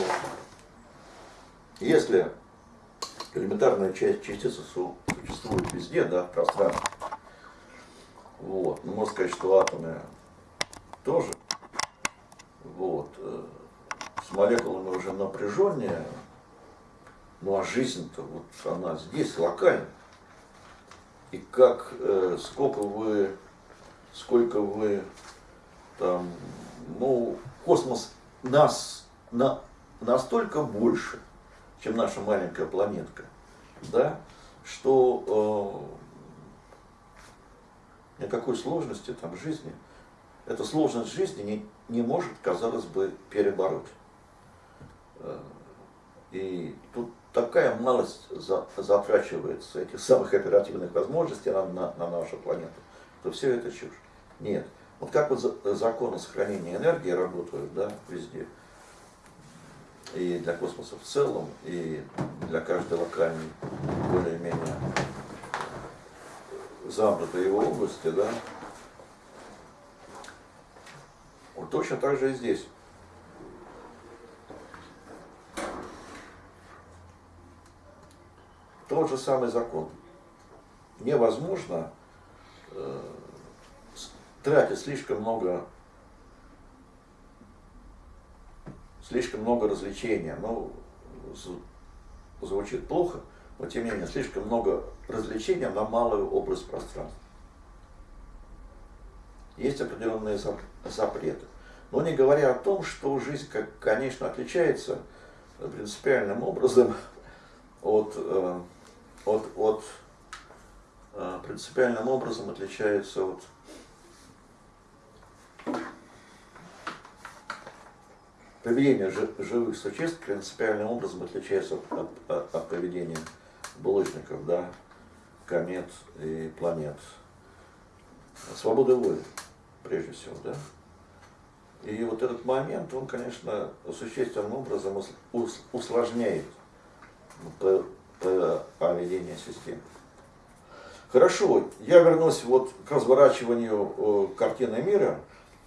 если элементарная часть частицы существует везде, да, в пространстве, вот, ну, можно сказать, что атомы тоже, вот, э, с молекулами уже напряженнее, ну а жизнь-то вот она здесь локальна. И как, э, сколько вы, сколько вы там ну, космос нас на, настолько больше, чем наша маленькая планетка, да, что э, никакой сложности там жизни, эта сложность жизни не, не может, казалось бы, перебороть. Э, и тут такая малость за, затрачивается этих самых оперативных возможностей на, на, на нашу планету, что все это чушь. Нет. Вот как вот законы сохранения энергии работают да, везде, и для космоса в целом, и для каждой локальной, более-менее замкнутой его области, да, вот точно так же и здесь. Тот же самый закон. Невозможно э, тратит слишком много слишком много развлечения. Ну, звучит плохо, но тем не менее, слишком много развлечения на малую область пространства. Есть определенные запреты. Но не говоря о том, что жизнь, как, конечно, отличается принципиальным образом от, э, от, от э, принципиальным образом отличается от Поведение живых существ принципиальным образом отличается от, от, от поведения булочников, да, комет и планет. Свобода воли, прежде всего, да. И вот этот момент, он, конечно, существенным образом усложняет поведение системы. Хорошо, я вернусь вот к разворачиванию э, картины мира,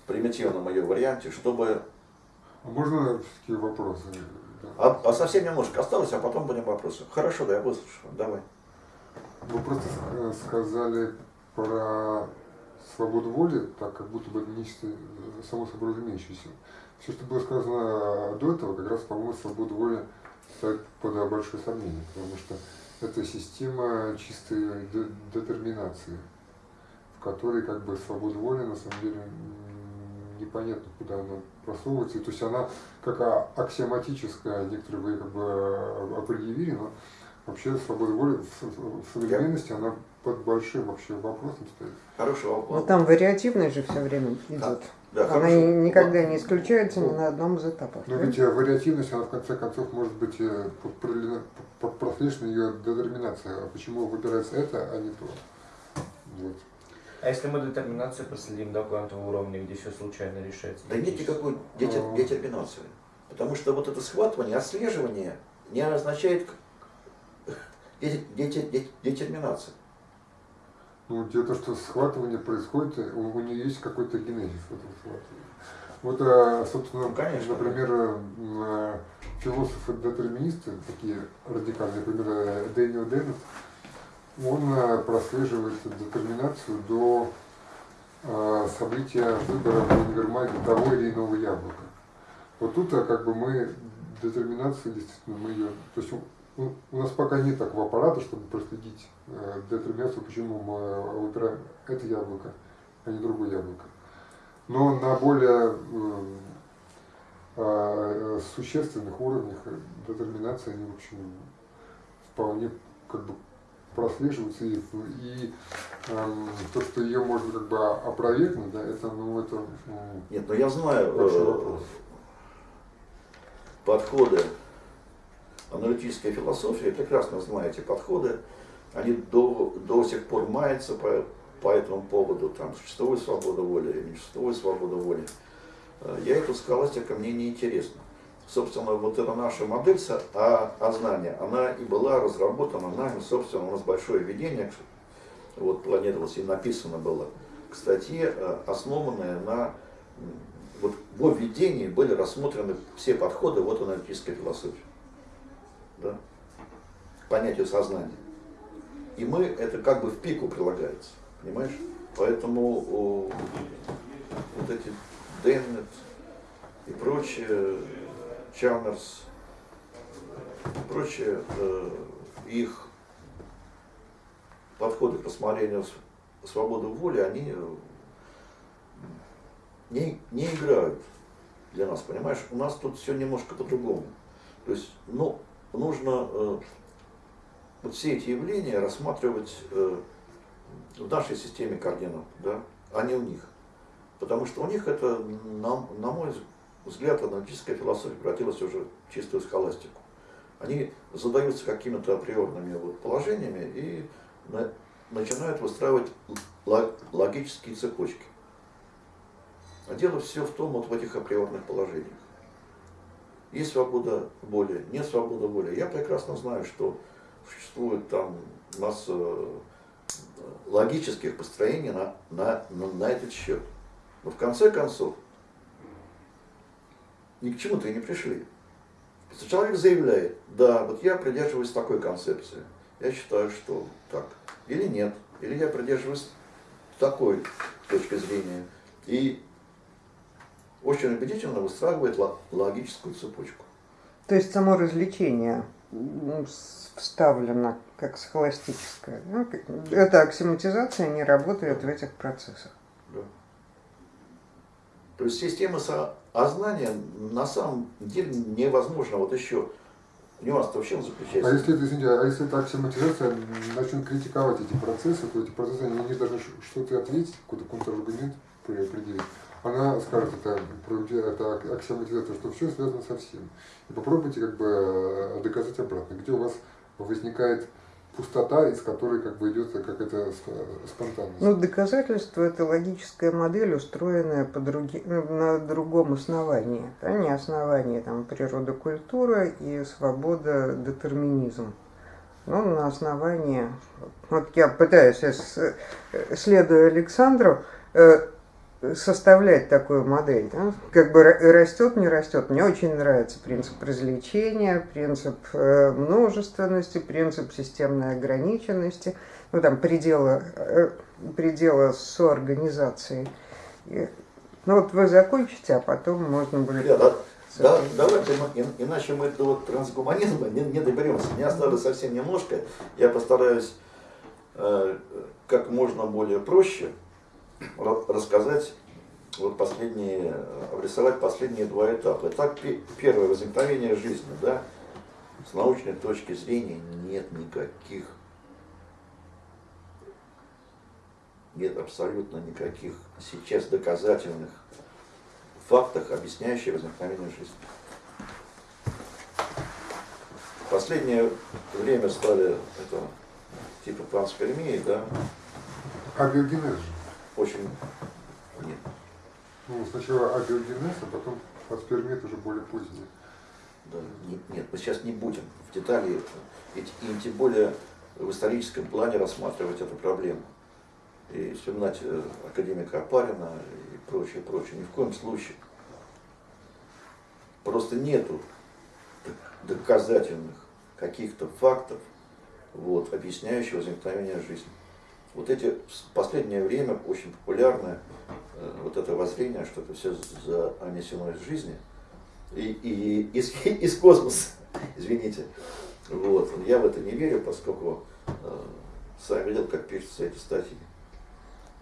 в примитивном ее варианте, чтобы а можно такие вопросы? А, а совсем немножко осталось, а потом будем вопросы. Хорошо, да, я выслушаю. Давай. Вы просто сказали про свободу воли, так как будто бы нечто само собой разумеющееся. Все, что было сказано до этого, как раз, по-моему, свободу воли ставит под большое сомнение, потому что это система чистой детерминации, в которой как бы свобода воли на самом деле непонятно, куда она просовывается. То есть она как аксиоматическая, некоторые вы как бы э, определили, но вообще свобода воли в современности она под большим вообще вопросом стоит. Хороший вопрос. Но там вариативность же все время идет. Да. Да, она хорошо. никогда не исключается ни на одном из этапов. Но да? ведь э, вариативность, она в конце концов может быть э, прослежена ее детерминация. А почему выбирается это, а не то? Вот. А если мы детерминацию проследим до квантового уровня, где все случайно решается? Да нет никакой детерминации. Потому что вот это схватывание, отслеживание не означает детерминация. Ну, дело то, что схватывание происходит, у, у нее есть какой-то генезис этого схватывания. Вот, а, собственно, ну, Конечно, например, да. философы-детерминисты, такие радикальные, например, Дэниел Деннет, он прослеживает детерминацию до э, события выбора в универмаге того или иного яблока. Вот тут как бы мы детерминацию, действительно, мы ее... То есть у, у нас пока нет такого аппарата, чтобы проследить э, детерминацию, почему мы выбираем это яблоко, а не другое яблоко. Но на более э, э, существенных уровнях детерминации они, в общем, вполне как бы прослеживаются и, и э, то, что ее можно как бы опровергнуть, да, это, ну, это... Э, Нет, но я знаю э, подходы, аналитическая философия, прекрасно знаете подходы, они до, до сих пор маются по, по этому поводу, там, существует свобода воли или не существует свобода воли. Э, я эту схоластика мне не интересна собственно, вот эта наша модель о, о знании, она и была разработана нами, собственно, у нас большое введение, вот планировалось и написано было к статье, э, основанное на, вот во введении были рассмотрены все подходы вот аналитической философии, да, понятию сознания. И мы, это как бы в пику прилагается, понимаешь? Поэтому о, вот эти Деннет и прочее, Чалмерс и прочие, э, их подходы к рассмотрению свободы воли, они э, не, не играют для нас, понимаешь? У нас тут все немножко по-другому. То есть, ну, нужно э, вот все эти явления рассматривать э, в нашей системе координат, да, а не у них. Потому что у них это, на, на мой взгляд, аналитическая философия превратилась уже в чистую схоластику. Они задаются какими-то априорными вот положениями и на, начинают выстраивать логические цепочки. А дело все в том, вот в этих априорных положениях. Есть свобода воли, нет свободы воли. Я прекрасно знаю, что существует там масса э, логических построений на, на, на, на этот счет. Но в конце концов, ни к чему-то и не пришли. Человек заявляет, да, вот я придерживаюсь такой концепции, я считаю, что так, или нет, или я придерживаюсь такой точки зрения, и очень убедительно выстраивает логическую цепочку. То есть само развлечение вставлено как схоластическое. Ну, эта аксиматизация не работает в этих процессах. Да. То есть система знание на самом деле невозможно. Вот еще нюанс-то в чем заключается? А если, это, извините, а если эта аксиоматизация начнет критиковать эти процессы, то эти процессы, они не должны что-то ответить, какой-то контраргумент определить. Она скажет, это, это аксиоматизация, что все связано со всем. И попробуйте как бы э, доказать обратно, где у вас возникает пустота, из которой как бы идет какая-то спонтанность. Ну, доказательство – это логическая модель, устроенная по други... Ну, на другом основании. А не основании там, природа, культура и свобода, детерминизм. Но на основании, вот я пытаюсь, следуя Александру, э, составлять такую модель. Да? Как бы растет, не растет. Мне очень нравится принцип развлечения, принцип э, множественности, принцип системной ограниченности, ну там предела, э, предела соорганизации. И, ну вот вы закончите, а потом можно будет... Да, да. Да, давайте мы, иначе мы до вот трансгуманизма не, не доберемся. Мне осталось совсем немножко. Я постараюсь э, как можно более проще рассказать вот последние, обрисовать последние два этапа. Этап первое, возникновение жизни, да, с научной точки зрения нет никаких, нет абсолютно никаких сейчас доказательных фактов, объясняющих возникновение жизни. Последнее время стали это типа панспермии, да. Абиогенез же. Очень нет. Ну, сначала абиогенез, а потом паспермит уже более поздний. Да, нет, нет, мы сейчас не будем в детали, и, и тем более в историческом плане рассматривать эту проблему. И вспоминать э, академика Апарина и прочее, прочее. Ни в коем случае. Просто нету доказательных каких-то фактов, вот, объясняющих возникновение жизни. Вот эти в последнее время очень популярное э, вот это воззрение, что это все занесено из жизни и, и из, из космоса, извините. Вот. Я в это не верю, поскольку э, сам видел, как пишутся эти статьи.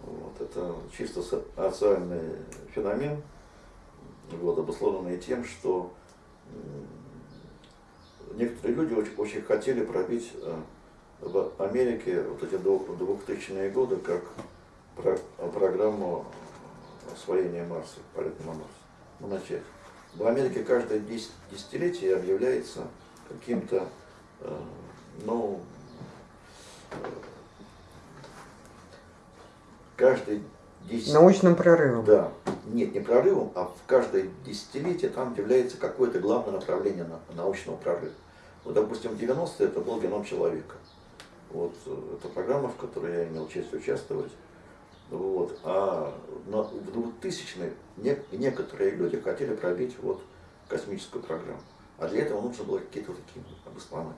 Вот. Это чисто социальный феномен, вот, обусловленный тем, что некоторые люди очень, очень хотели пробить э, в Америке вот эти 2000-е годы как про, программу освоения Марса, полета на Марс, ну, начать. В Америке каждое десятилетие объявляется каким-то, э, ну, э, каждый десятилетие... Научным прорывом. Да. Нет, не прорывом, а в каждое десятилетие там является какое-то главное направление научного прорыва. Вот, допустим, в 90-е это был геном человека. Вот, э, это программа, в которой я имел честь участвовать. Вот. А на, в 2000-е не, некоторые люди хотели пробить вот, космическую программу. А для этого нужно было какие-то такие обоснования.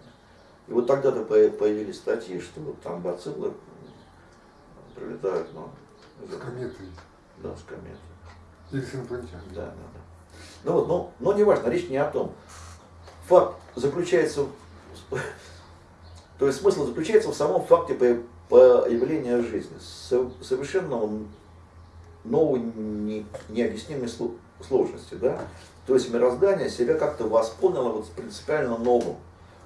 И вот тогда-то появились статьи, что вот там бациллы прилетают, но... С кометой. Да, с кометой. Или с инопланетянами. Да, да, да. Ну вот, но, но не важно, речь не о том. Факт заключается, то есть смысл заключается в самом факте появления жизни. Совершенно новой, необъяснимой сложности. Да? То есть мироздание себя как-то восполнило вот принципиально новым,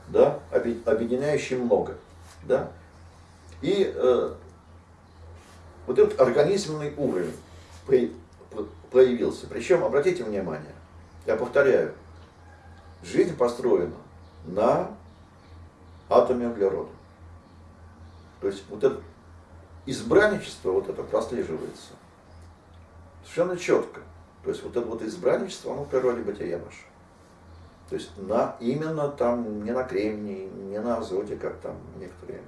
да? объединяющим много. Да? И э, вот этот организменный уровень появился. Причем, обратите внимание, я повторяю, жизнь построена на атоме углерода. То есть вот это избранничество, вот это прослеживается совершенно четко. То есть вот это вот избранничество, оно в природе бытия наше. То есть на, именно там не на кремнии, не на азоте, как там некоторые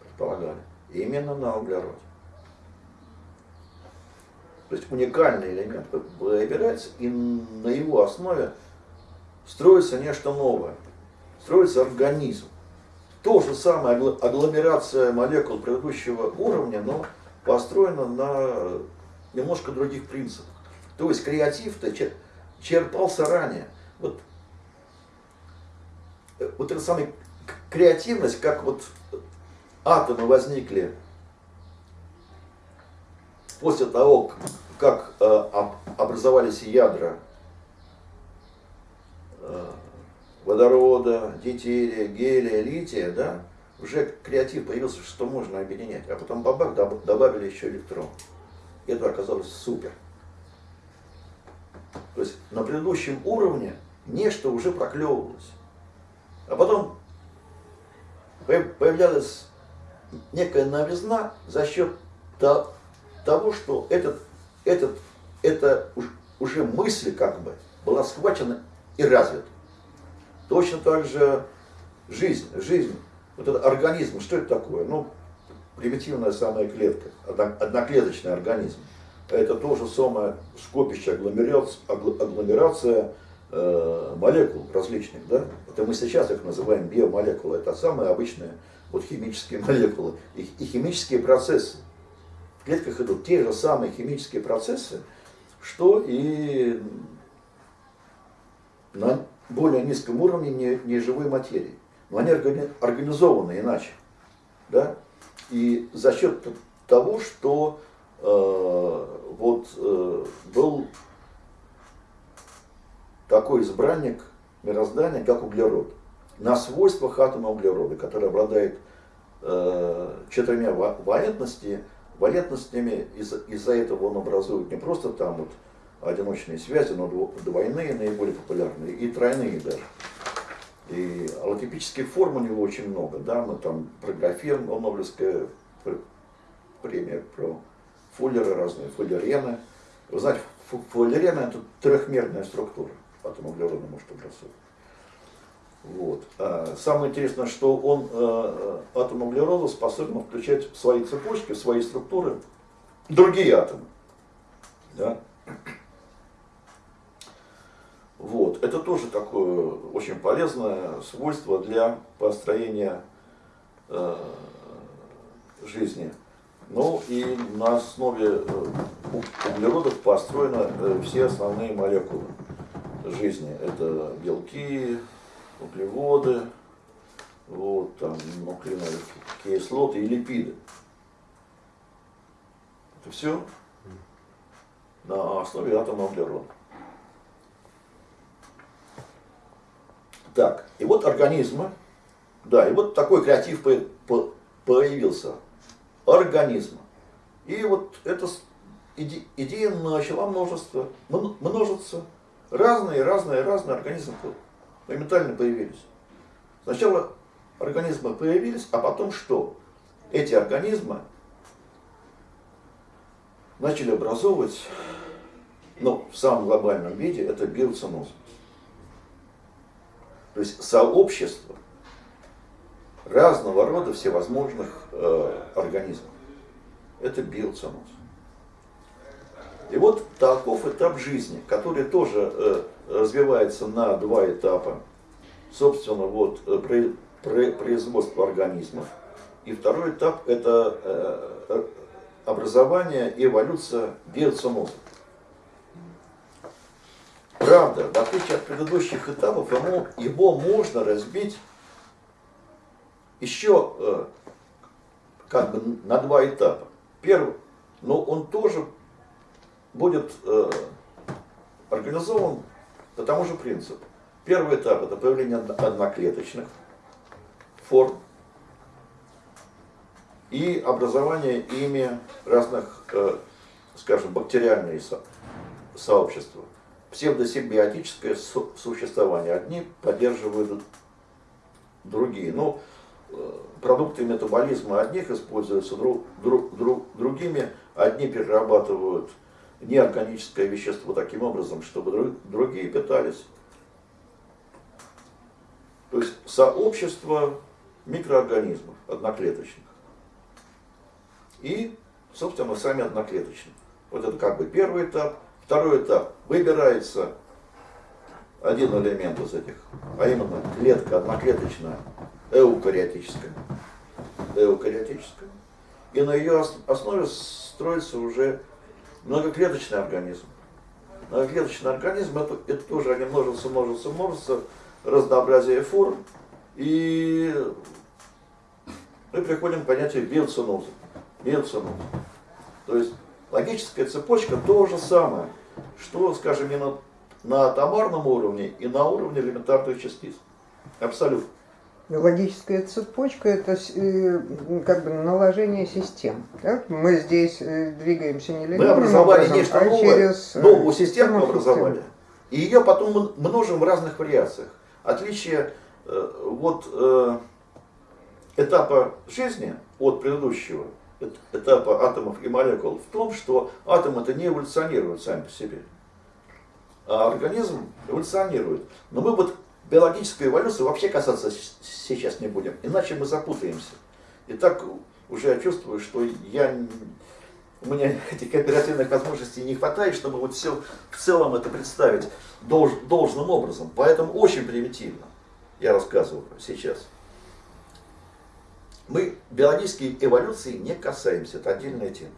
предполагали, именно на углероде. То есть уникальный элемент выбирается, и на его основе строится нечто новое, строится организм. То же самое агломерация молекул предыдущего уровня, но построена на немножко других принципах. То есть креатив-то черпался ранее. Вот, э, вот эта самая креативность, как вот атомы возникли после того, как э, образовались ядра э, водорода, дейтерия, гелия, лития, да, уже креатив появился, что можно объединять. А потом бабах добавили еще электрон. И это оказалось супер. То есть на предыдущем уровне нечто уже проклевывалось. А потом появлялась некая новизна за счет того, что этот, этот, это уже мысль как бы была схвачена и развита. Точно так же жизнь, жизнь, вот этот организм, что это такое? Ну, примитивная самая клетка, одноклеточный организм. Это то же самое скопище, агломерация, э, молекул различных. Да? Это мы сейчас их называем биомолекулы. Это самые обычные вот, химические молекулы и, и химические процессы. В клетках идут те же самые химические процессы, что и на более низком уровне неживой материи. Но они организованы иначе. Да? И за счет того, что э, вот э, был такой избранник мироздания, как углерод, на свойствах атома углерода, который обладает э, четырьмя валентности, валентностями, из-за из этого он образует не просто там вот одиночные связи, но двойные наиболее популярные и тройные даже. И аллотипических форм у него очень много, да, мы там про графен, Нобелевская премия про фуллеры разные, фуллерены. Вы знаете, фуллерены это трехмерная структура, потом углероды может образовать. Вот. А самое интересное, что он, э, атом углерода, способен включать в свои цепочки, в свои структуры другие атомы. Да? Вот. Это тоже такое очень полезное свойство для построения э, жизни. Ну и на основе э, углеродов построены э, все основные молекулы жизни. Это белки, углеводы, вот, там, нуклеиновые кислоты и липиды. Это все на основе атома углерода. Так, и вот организмы, да, и вот такой креатив появился. Организма. И вот эта идея начала множество, множиться. Разные, разные, разные организмы моментально появились. Сначала организмы появились, а потом что? Эти организмы начали образовывать, ну, в самом глобальном виде, это биоценоз. То есть сообщество разного рода всевозможных э, организмов. Это биоценоз. И вот таков этап жизни, который тоже э, развивается на два этапа. Собственно, вот э, производство организмов. И второй этап это э, образование и эволюция биоценоза. Правда, в отличие от предыдущих этапов, ему, его можно разбить еще э, как бы на два этапа. Первый, но он тоже будет э, организован по тому же принципу. Первый этап это появление одноклеточных форм и образование ими разных, э, скажем, бактериальных со сообщества. Псевдосимбиотическое существование. Одни поддерживают другие. Но ну, э, продукты метаболизма одних используются друг, друг, друг, другими, одни перерабатывают неорганическое вещество таким образом, чтобы другие питались. То есть сообщество микроорганизмов одноклеточных. И, собственно, сами одноклеточные. Вот это как бы первый этап. Второй этап. Выбирается один элемент из этих, а именно клетка одноклеточная, эукариотическая. Эукариотическая. И на ее основе строится уже многоклеточный организм. Многоклеточный организм это, это тоже они множатся, множатся, множатся, разнообразие форм. И мы приходим к понятию биоценоза. Биоценоза. То есть логическая цепочка то же самое, что, скажем, не на, на атомарном уровне и на уровне элементарных частиц. Абсолютно. Логическая цепочка – это э, как бы наложение систем. Так? Мы здесь э, двигаемся не Мы образовали образом, нечто а новое, через э, новую систему мы образовали. И ее потом множим в разных вариациях. Отличие вот этапа жизни от предыдущего этапа атомов и молекул в том, что атомы это не эволюционируют сами по себе, а организм эволюционирует. Но мы вот биологической эволюции вообще касаться сейчас не будем, иначе мы запутаемся. И так уже я чувствую, что я, у меня этих оперативных возможностей не хватает, чтобы вот все в целом это представить долж, должным образом. Поэтому очень примитивно я рассказываю сейчас. Мы биологической эволюции не касаемся, это отдельная тема.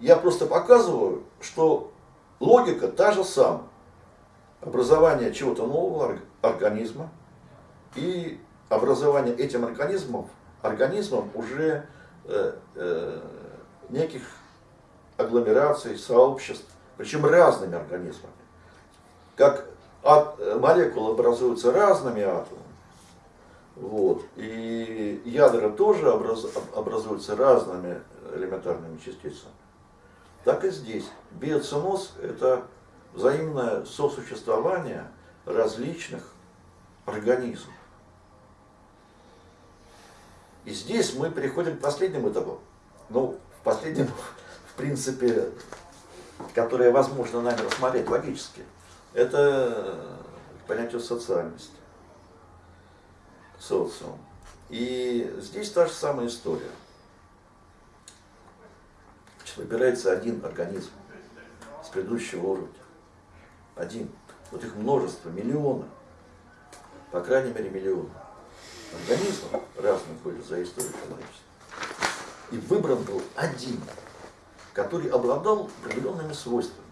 Я просто показываю, что логика та же самая образование чего-то нового организма и образование этим организмом, организмом уже э, э, неких агломераций, сообществ, причем разными организмами. Как от, молекулы образуются разными атомами, вот, и ядра тоже образ, образуются разными элементарными частицами. Так и здесь. Биоценоз – это взаимное сосуществование различных организмов. И здесь мы переходим к последнему этапу. Ну, в последнем, в принципе, которое возможно нами рассмотреть логически. это понятие социальности, социум. И здесь та же самая история. Выбирается один организм с предыдущего уровня. Один. Вот их множество, миллионы. По крайней мере, миллионы. Организмов разных были за историю человечества. И выбран был один, который обладал определенными свойствами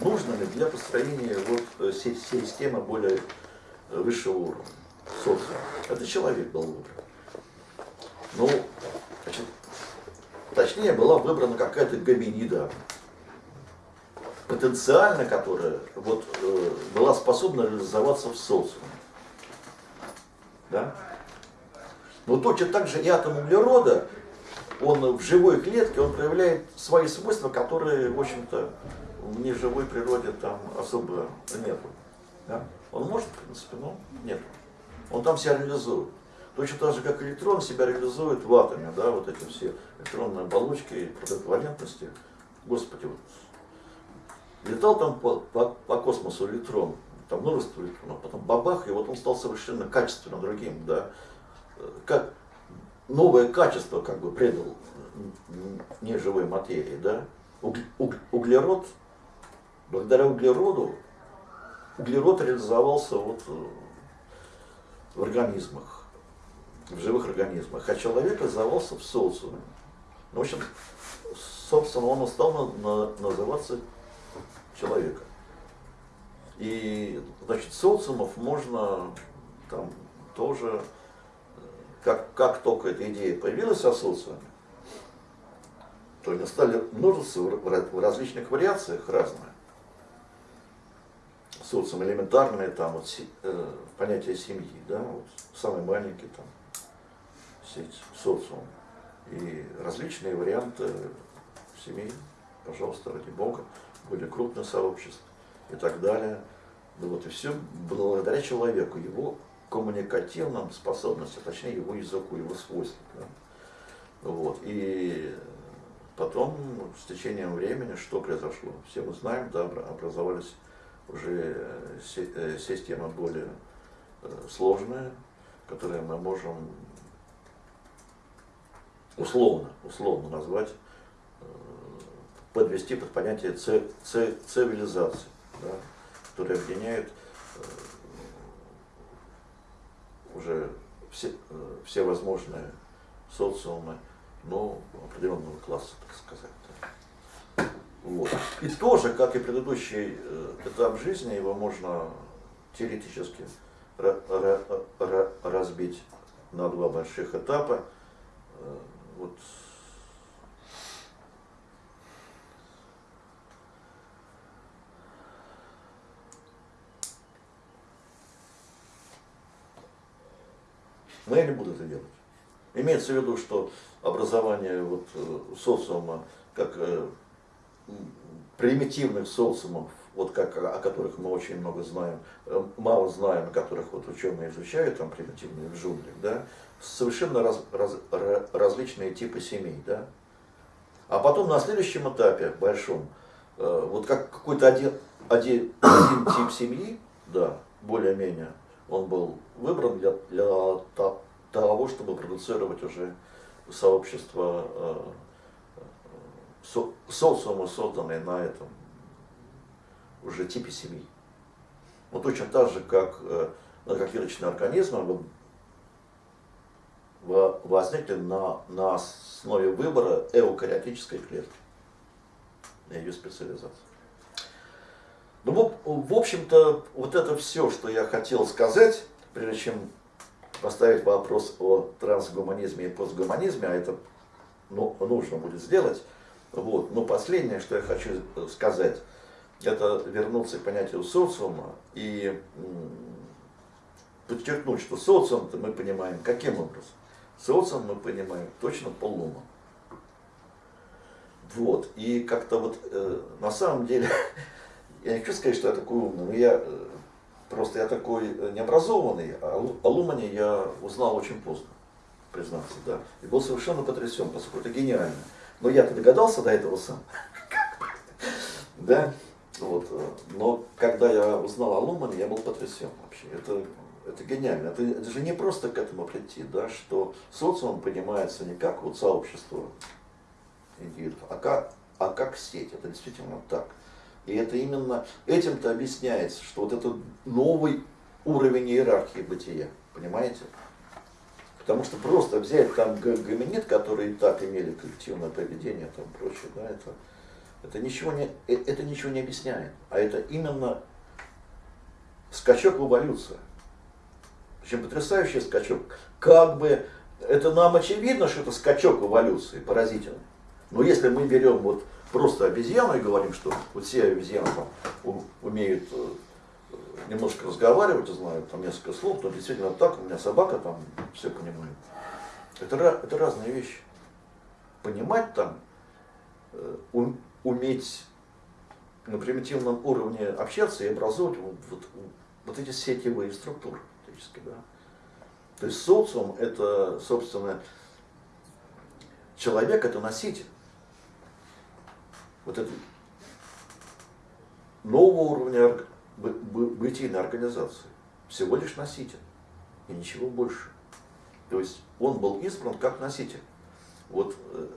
нужными для построения вот э, системы более э, высшего уровня, социума. Это человек был выбран. Ну, значит, точнее была выбрана какая-то гоминида, потенциально которая вот, э, была способна реализоваться в социуме. Да? Но точно так же и атом углерода, он в живой клетке, он проявляет свои свойства, которые, в общем-то, в неживой природе там особо нету. Да? Он может, в принципе, но нет. Он там себя реализует. Точно так же, как электрон себя реализует в атоме, да, вот эти все электронные оболочки, протоковалентности. Господи, вот летал там по, по, по космосу электрон, там множество электронов, потом бабах, и вот он стал совершенно качественно другим, да. Как новое качество как бы предал неживой материи, да. Углерод благодаря углероду, углерод реализовался вот э, в организмах, в живых организмах, а человек реализовался в социуме. Ну, в общем, собственно, он стал на, на, называться человеком. И, значит, социумов можно там тоже, как, как только эта идея появилась о социуме, то они стали множество в различных вариациях разные социум элементарное, там вот э, понятие семьи, да, вот самый маленький там сеть, социум. И различные варианты семей, пожалуйста, ради Бога, более крупное сообщество и так далее. Ну вот и все благодаря человеку, его коммуникативным способностям, точнее его языку, его свойствам. Да? Вот. И потом, с течением времени, что произошло? Все мы знаем, да, образовались уже э, э, система более э, сложная, которую мы можем условно, условно назвать, подвести под понятие цивилизации, да, которая объединяет уже все, все возможные социумы, но определенного класса, так сказать. Вот. И тоже, как и предыдущий э, этап жизни, его можно теоретически разбить на два больших этапа. Э, вот. Но я не буду это делать. Имеется в виду, что образование вот, э, социума как примитивных социумов, вот как, о которых мы очень много знаем, э, мало знаем, о которых вот ученые изучают, там примитивные в джунглях, да, совершенно раз, раз, различные типы семей, да. А потом на следующем этапе, большом, э, вот как какой-то один, один, один тип семьи, да, более-менее, он был выбран для, для того, чтобы продуцировать уже сообщество э, со, социумы, созданные на этом уже типе семьи. Вот точно так же, как э, многоклеточные организмы возникли на, на основе выбора эукариотической клетки, на ее специализации. Ну, в, общем-то, вот это все, что я хотел сказать, прежде чем поставить вопрос о трансгуманизме и постгуманизме, а это ну, нужно будет сделать, вот. Но последнее, что я хочу сказать, это вернуться к понятию социума и подчеркнуть, что социум мы понимаем каким образом? Социум мы понимаем точно полумом. Вот. И как-то вот э, на самом деле, я не хочу сказать, что я такой умный, но я э, просто я такой необразованный, а о Лумане я узнал очень поздно, признаться, да. И был совершенно потрясен, поскольку это гениально. Но я-то догадался до этого сам. Да? Вот. э, Но когда я узнал о Лумане, я был потрясен вообще. Это, это гениально. Это, это же не просто к этому прийти, да, что социум понимается не как вот сообщество индивидов, а как, а как сеть. Это действительно так. И это именно этим-то объясняется, что вот это новый уровень иерархии бытия. Понимаете? Потому что просто взять там гоминид, которые и так имели коллективное поведение там прочее, да, это, это, ничего не, э- это ничего не объясняет. А это именно скачок в эволюцию. Причем потрясающий скачок. Как бы это нам очевидно, что это скачок в эволюции, поразительный. Но если мы берем вот просто обезьяну и говорим, что вот все обезьяны там умеют э, немножко разговаривать, знают там несколько слов, то действительно так, у меня собака там все понимает. Это, это разные вещи. Понимать там, э, уметь на примитивном уровне общаться и образовывать вот, вот, вот эти сетевые структуры, фактически, да. То есть социум это, собственно, человек это носитель. Вот это нового уровня бытийной организации. Всего лишь носитель. И ничего больше. То есть он был избран как носитель. Вот э,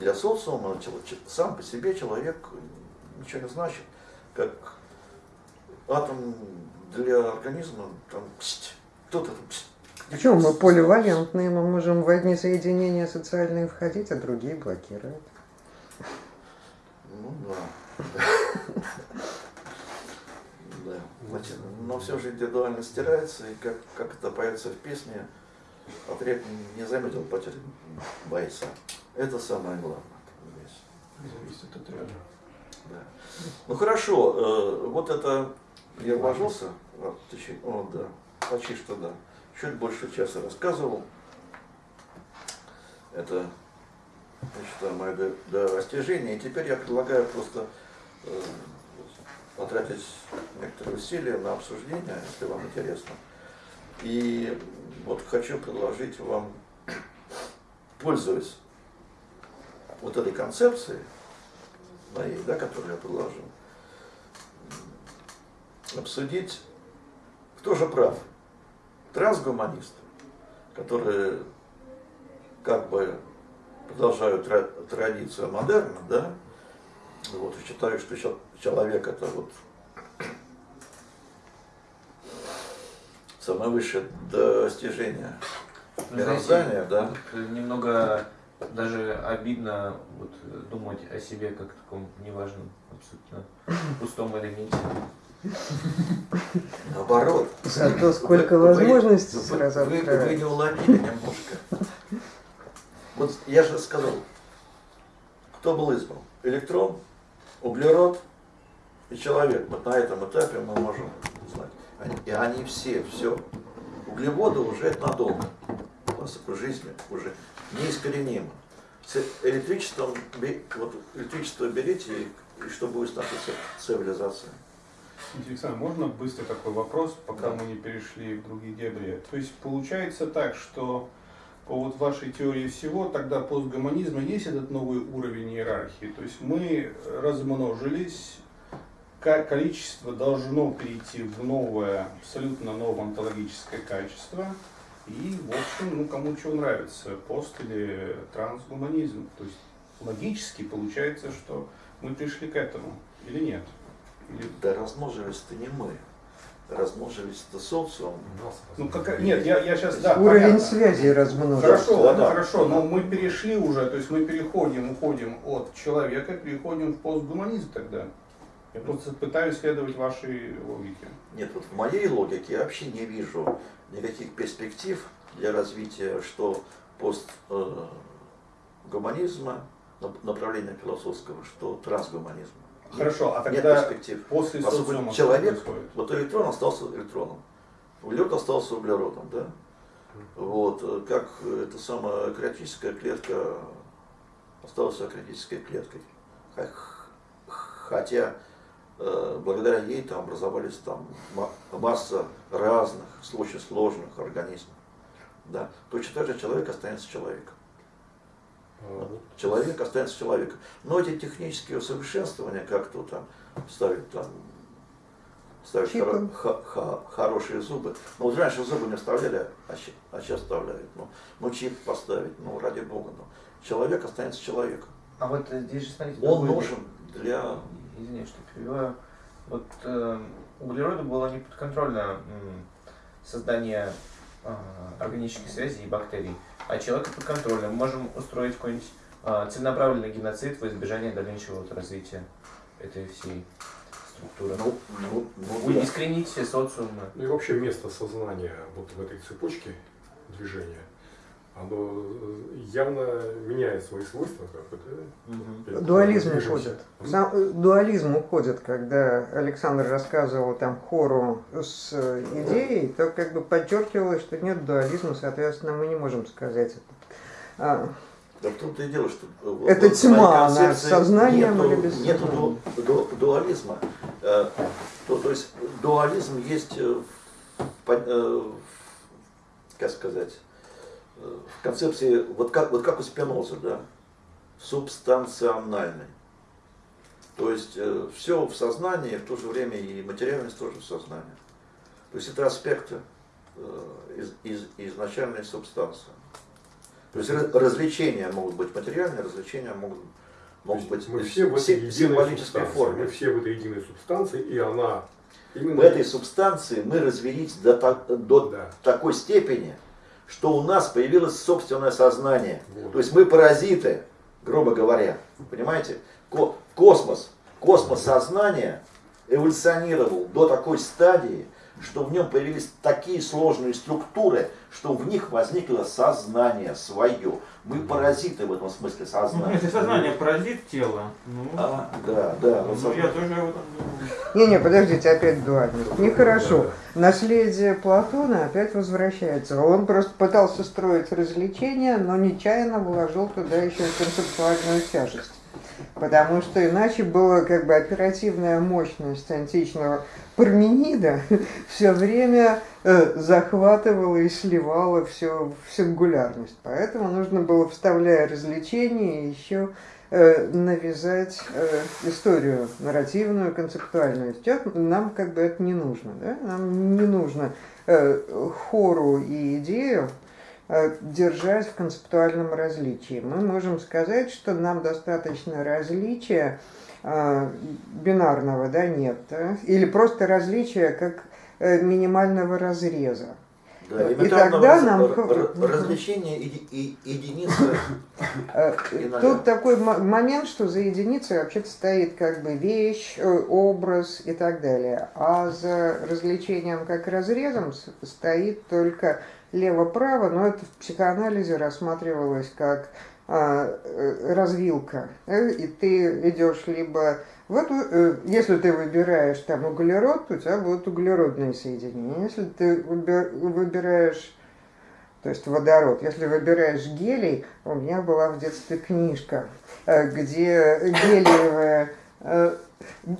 для социума ч- сам по себе человек ничего не значит. Как атом для организма, там, псть, кто-то там, Почему мы поливалентные, мы можем в одни соединения социальные входить, а другие блокировать. Ну да. Да. Значит, но все же индивидуально стирается, и как, как это поется в песне, отряд не заметил потерь бойца. Это самое главное. Зависит от ряда. Да. Ну хорошо, э, вот это я вложился, а, о, да, почти что да, чуть больше часа рассказывал. Это, я считаю, мое до- достижение. И теперь я предлагаю просто э, потратить некоторые усилия на обсуждение, если вам интересно. И вот хочу предложить вам, пользуясь вот этой концепцией, моей, да, которую я предложил, обсудить, кто же прав. Трансгуманисты, которые как бы продолжают тра- традицию модерна, да, вот, и что чел- человек это вот самое высшее достижение мироздания, да. вот немного даже обидно вот, думать о себе как о таком неважном, абсолютно пустом элементе. Наоборот. Зато сколько Вы- вы- возможностей вы- сразу вы, вы открывается. не уловили немножко. Вот я же сказал, кто был избран? Электрон, углерод и человек. Вот на этом этапе мы можем И они все, все. Углеводы уже надолго. Способ жизни уже неискоренимы. С электричеством, вот электричество берите, и, и что будет с нашей ци- цивилизацией? Александр, можно быстро такой вопрос, пока Да. мы не перешли в другие дебри? То есть получается так, что по вот вашей теории всего, тогда постгуманизма есть этот новый уровень иерархии. То есть мы размножились, количество должно перейти в новое, абсолютно новое онтологическое качество. И, в общем, ну, кому что нравится, пост или трансгуманизм. То есть логически получается, что мы пришли к этому или нет? Или Да размножились-то не мы. Размножились-то социум. Ну, как, нет, я, я сейчас, да, Уровень понятно. связи размножился. Хорошо, Да, да. хорошо, но мы перешли уже, то есть мы переходим, уходим от человека, переходим в постгуманизм тогда. Я просто пытаюсь следовать вашей логике. Нет, вот в моей логике я вообще не вижу никаких перспектив для развития что постгуманизма, направления философского, что трансгуманизма. Хорошо, а Нет тогда перспектив. после социума человек, вот электрон остался электроном, углерод остался углеродом, да? Вот, э, как э, эта самая аккреотическая клетка осталась аккреотической клеткой. Хотя э, благодаря ей там образовались там ма- масса разных, очень сложных организмов. Да. Точно так же человек останется человеком. Человек останется человеком. Но эти технические усовершенствования, как то там ставить там ставить хоро- ха- хорошие зубы. Ну, вот раньше зубы не вставляли, а, а сейчас вставляют. Ну, ну, чип поставить, ну, ради бога. Ну. Человек останется человеком. А вот э, здесь же, смотрите, Он нужен для... Извиняюсь, что перебиваю. Вот э, углероду было не подконтрольно м, создание э, органических связей и бактерий, а человеку подконтрольно. Мы можем устроить какой-нибудь э, целенаправленный геноцид во избежание дальнейшего вот развития этой всей структуры. Ну, ну, ну, да. искоренить все социумы. Ну и вообще место сознания вот в этой цепочке движения, оно э, явно меняет свои свойства. Мгм. Дуализм уходит. Сам, э, дуализм уходит, когда Александр рассказывал там хору с э, идеей, то как бы подчеркивалось, что нет дуализма, соответственно, мы не можем сказать это. А, Да в том-то и дело, что вот Это в тьма, она сознанием нету, или без сознания? ду- ду- дуализма. Э, то, то есть дуализм есть, э, э, как сказать, в концепции, вот как, вот как у Спиноза, да, субстанциональный. То есть все в сознании, в то же время и материальность тоже в сознании. То есть это аспекты э, из, из- изначальной субстанции. То есть раз- развлечения могут быть материальные, развлечения могут, могут быть мы все в этой символической форме. Мы все в этой единой субстанции, и она именно... В этой субстанции мы развелись до, до Да. такой степени, что у нас появилось собственное сознание. То есть мы паразиты, грубо говоря. Понимаете? Ко- космос, космос сознания эволюционировал до такой стадии, что в нем появились такие сложные структуры, что в них возникло сознание свое. Мы паразиты в этом смысле Ну, сознания. если сознание поразит тело, ну, А, да, да. вот ну, я сознание. тоже об этом думаю. Не-не, подождите, опять дуальность. Нехорошо. Наследие Платона опять возвращается. Он просто пытался строить развлечения, но нечаянно вложил туда еще и концептуальную тяжесть. Потому что иначе была как бы оперативная мощность античного Парменида все время э, захватывала и сливала все в сингулярность. Поэтому нужно было, вставляя развлечения, еще э, навязать э, историю нарративную, концептуальную. Сейчас нам как бы это не нужно. Да? Нам не нужно хору и идею держать в концептуальном различии. Мы можем сказать, что нам достаточно различия бинарного, да, нет, да? или просто различия как э, минимального разреза. Да, И тогда раз- нам- развлечение и, и- единицы Э. Тут такой мо- момент, что за единицей вообще-то стоит как бы вещь, э, образ и так далее. А за развлечением как разрезом стоит только лево-право, но это в психоанализе рассматривалось как а, развилка. э, И ты идешь либо в эту, э, если ты выбираешь там углерод, то у тебя будут углеродные соединения. Если ты выбираешь то есть водород. Если выбираешь гелий, у меня была в детстве книжка, э, где гелиевая э,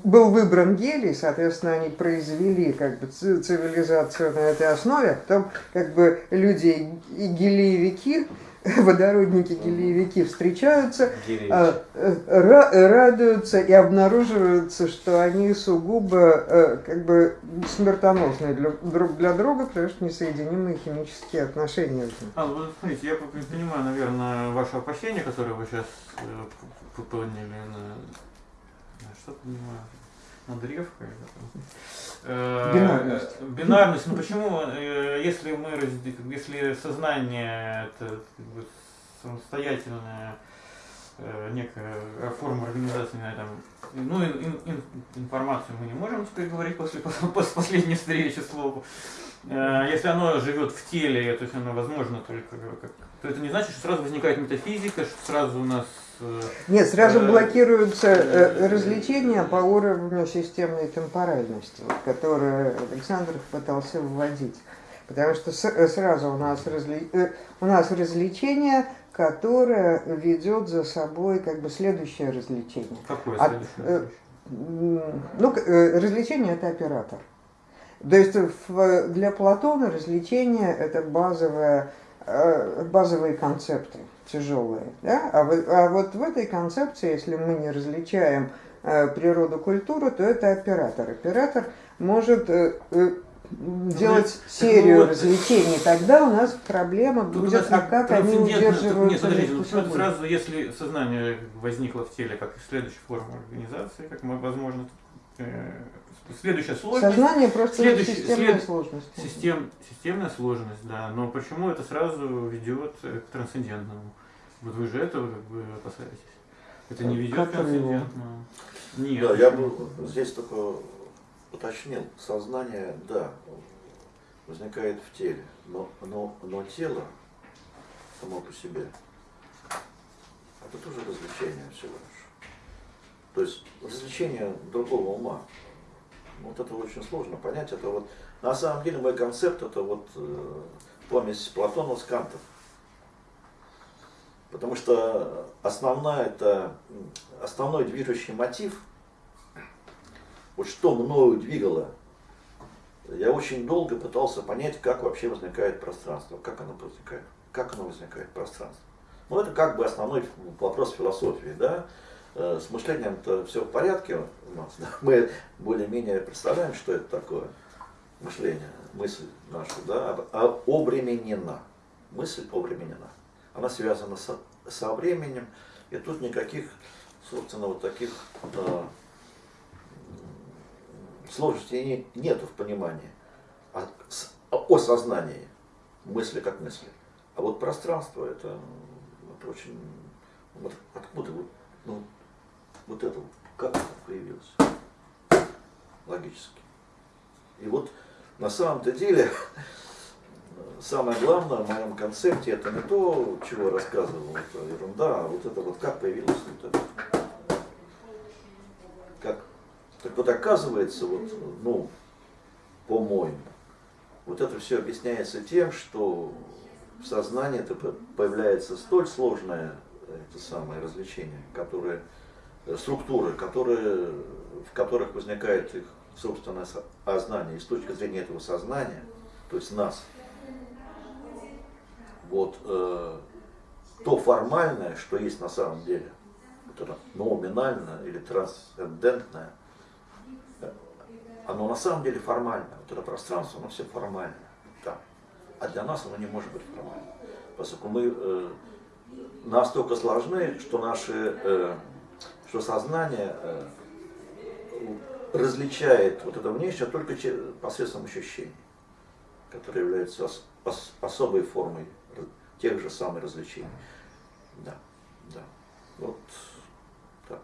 был выбран гелий, соответственно, они произвели как бы ци- цивилизацию на этой основе, а потом как бы люди и гелиевики, водородники гелиевики встречаются, а, э, ра- радуются и обнаруживаются, что они сугубо э, как бы смертоносные для, друг для друга, потому что несоединимые химические отношения. А, ну, смотрите, я понимаю, наверное, ваше опасение, которое вы сейчас поняли на, на что понимаю, на древко или там. Э, Бинарность. Бинарность. Ну почему, э, если мы если сознание это как бы, самостоятельная э, некая форма организации на этом. Ну, ин- ин- ин- информацию мы не можем теперь говорить после, после последней встречи слову. Если оно живет в теле, то есть оно возможно только как, то это не значит, что сразу возникает метафизика, что сразу у нас Нет, сразу Э, блокируются э, развлечения по уровню системной темпоральности, вот, которую Александр пытался вводить. Потому что э, сразу у нас, разли- э, у нас развлечение, которое ведет за собой как бы следующее развлечение. какое следующее? э, М, Ну, э, развлечение это оператор. То есть для Платона развлечение это базовая, э, базовые концепты. Тяжелое. Да? А, вот, а вот в этой концепции, если мы не различаем э, природу культуры, то это оператор. Оператор может э, э, делать так серию вот, развлечений, тогда у нас проблема Тут будет, нас а как они трансцендентно- Нет, подождите, ну, собой? сразу, если сознание возникло в теле как следующая форма организации, как мы- возможно, э, следующая сложность, Сознание просто Следующий- системная след- сложность. систем, системная сложность, да, но почему это сразу ведет э, к трансцендентному? Вот вы же этого как бы опасаетесь. Это не ведет к его? трансцендентному. Нет. Да, я бы здесь только уточнил. Сознание, да, возникает в теле, но, но, но тело само по себе, это тоже развлечение всего лишь. То есть развлечение другого ума. Вот это очень сложно понять. Это вот, на самом деле мой концепт это вот э, помесь Платона с Кантом. Потому что основная это, основной движущий мотив, вот что мною двигало, я очень долго пытался понять, как вообще возникает пространство, как оно возникает, как оно возникает пространство. Ну, это как бы основной вопрос философии, да. Э, С мышлением-то все в порядке у нас. да. Мы более-менее представляем, что это такое мышление, мысль наша, да, об- а обременена. Мысль обременена. Она связана со, со временем, и тут никаких, собственно, вот таких м, сложностей не- нету в понимании о, с- о сознании мысли как мысли. А вот пространство это, это очень вот откуда вот, ну, вот это как это появилось логически. И вот на самом-то деле самое главное в моем концепте это не то, чего я рассказывал, это ерунда, а вот это вот как появилось вот это. Как? Так вот оказывается, вот, ну, по-моему, вот это все объясняется тем, что в сознании это по- появляется столь сложное это самое развлечение, которое, э, структуры, которые, в которых возникает их собственное со- сознание. И с точки зрения этого сознания, то есть нас, вот э, то формальное, что есть на самом деле, вот это номинальное или трансцендентное, оно на самом деле формальное. Вот это пространство, оно все формальное. Да. А для нас оно не может быть формальным. Поскольку мы э, настолько сложны, что наше, э, что сознание э, различает вот это внешнее только посредством ощущений, которые являются ос- ос- особой формой тех же самых развлечений. Да, да. Вот так.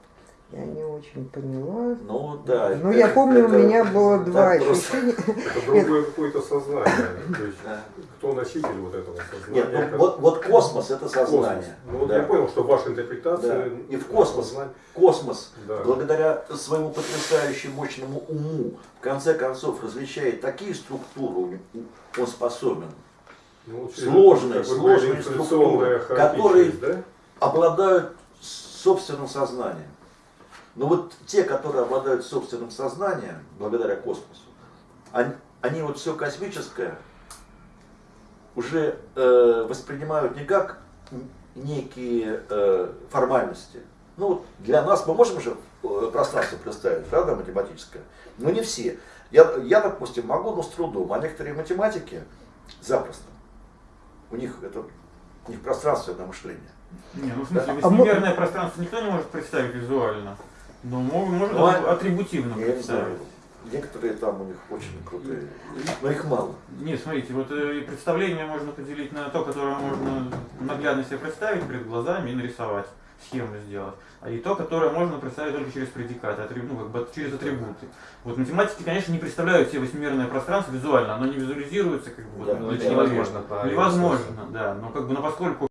Я не очень поняла. Ну да. Ну, это- я помню, у это меня было два ощущения. Это другое какое-то сознание. То есть, Да. кто носитель вот этого сознания? Нет, ну вот, вот космос это космос. сознание. Ну вот Да. я понял, что ваша интерпретация... Да. И в космос. Космос Да. благодаря своему потрясающе мощному уму, в конце концов, различает такие структуры, он способен, Ну, Сложные, сложные структуры, которые- да? обладают собственным сознанием. Но вот те, которые обладают собственным сознанием, благодаря космосу, они, они вот все космическое уже э, воспринимают не как некие э, формальности. Ну, для нас мы можем же э, пространство представить, правда, математическое? Но не все. Я, я, допустим, могу, но с трудом, а некоторые математики запросто. У них это у них пространственное мышление. Не, ну в смысле, А мы- восьмимерное пространство никто не может представить визуально. Но мо- может Ну, а- атрибутивно Я не представить. Некоторые там у них очень крутые, но их мало. Нет, смотрите, вот э, представление можно поделить на то, которое можно наглядно себе представить перед глазами и нарисовать, схему сделать. А и то, которое можно представить только через предикаты, атриб- ну, как бы через атрибуты. Вот математики, конечно, не представляют себе восьмимерное пространство визуально, оно не визуализируется как бы вот, Да, для ну, человека. невозможно Невозможно, да. Но как бы, но поскольку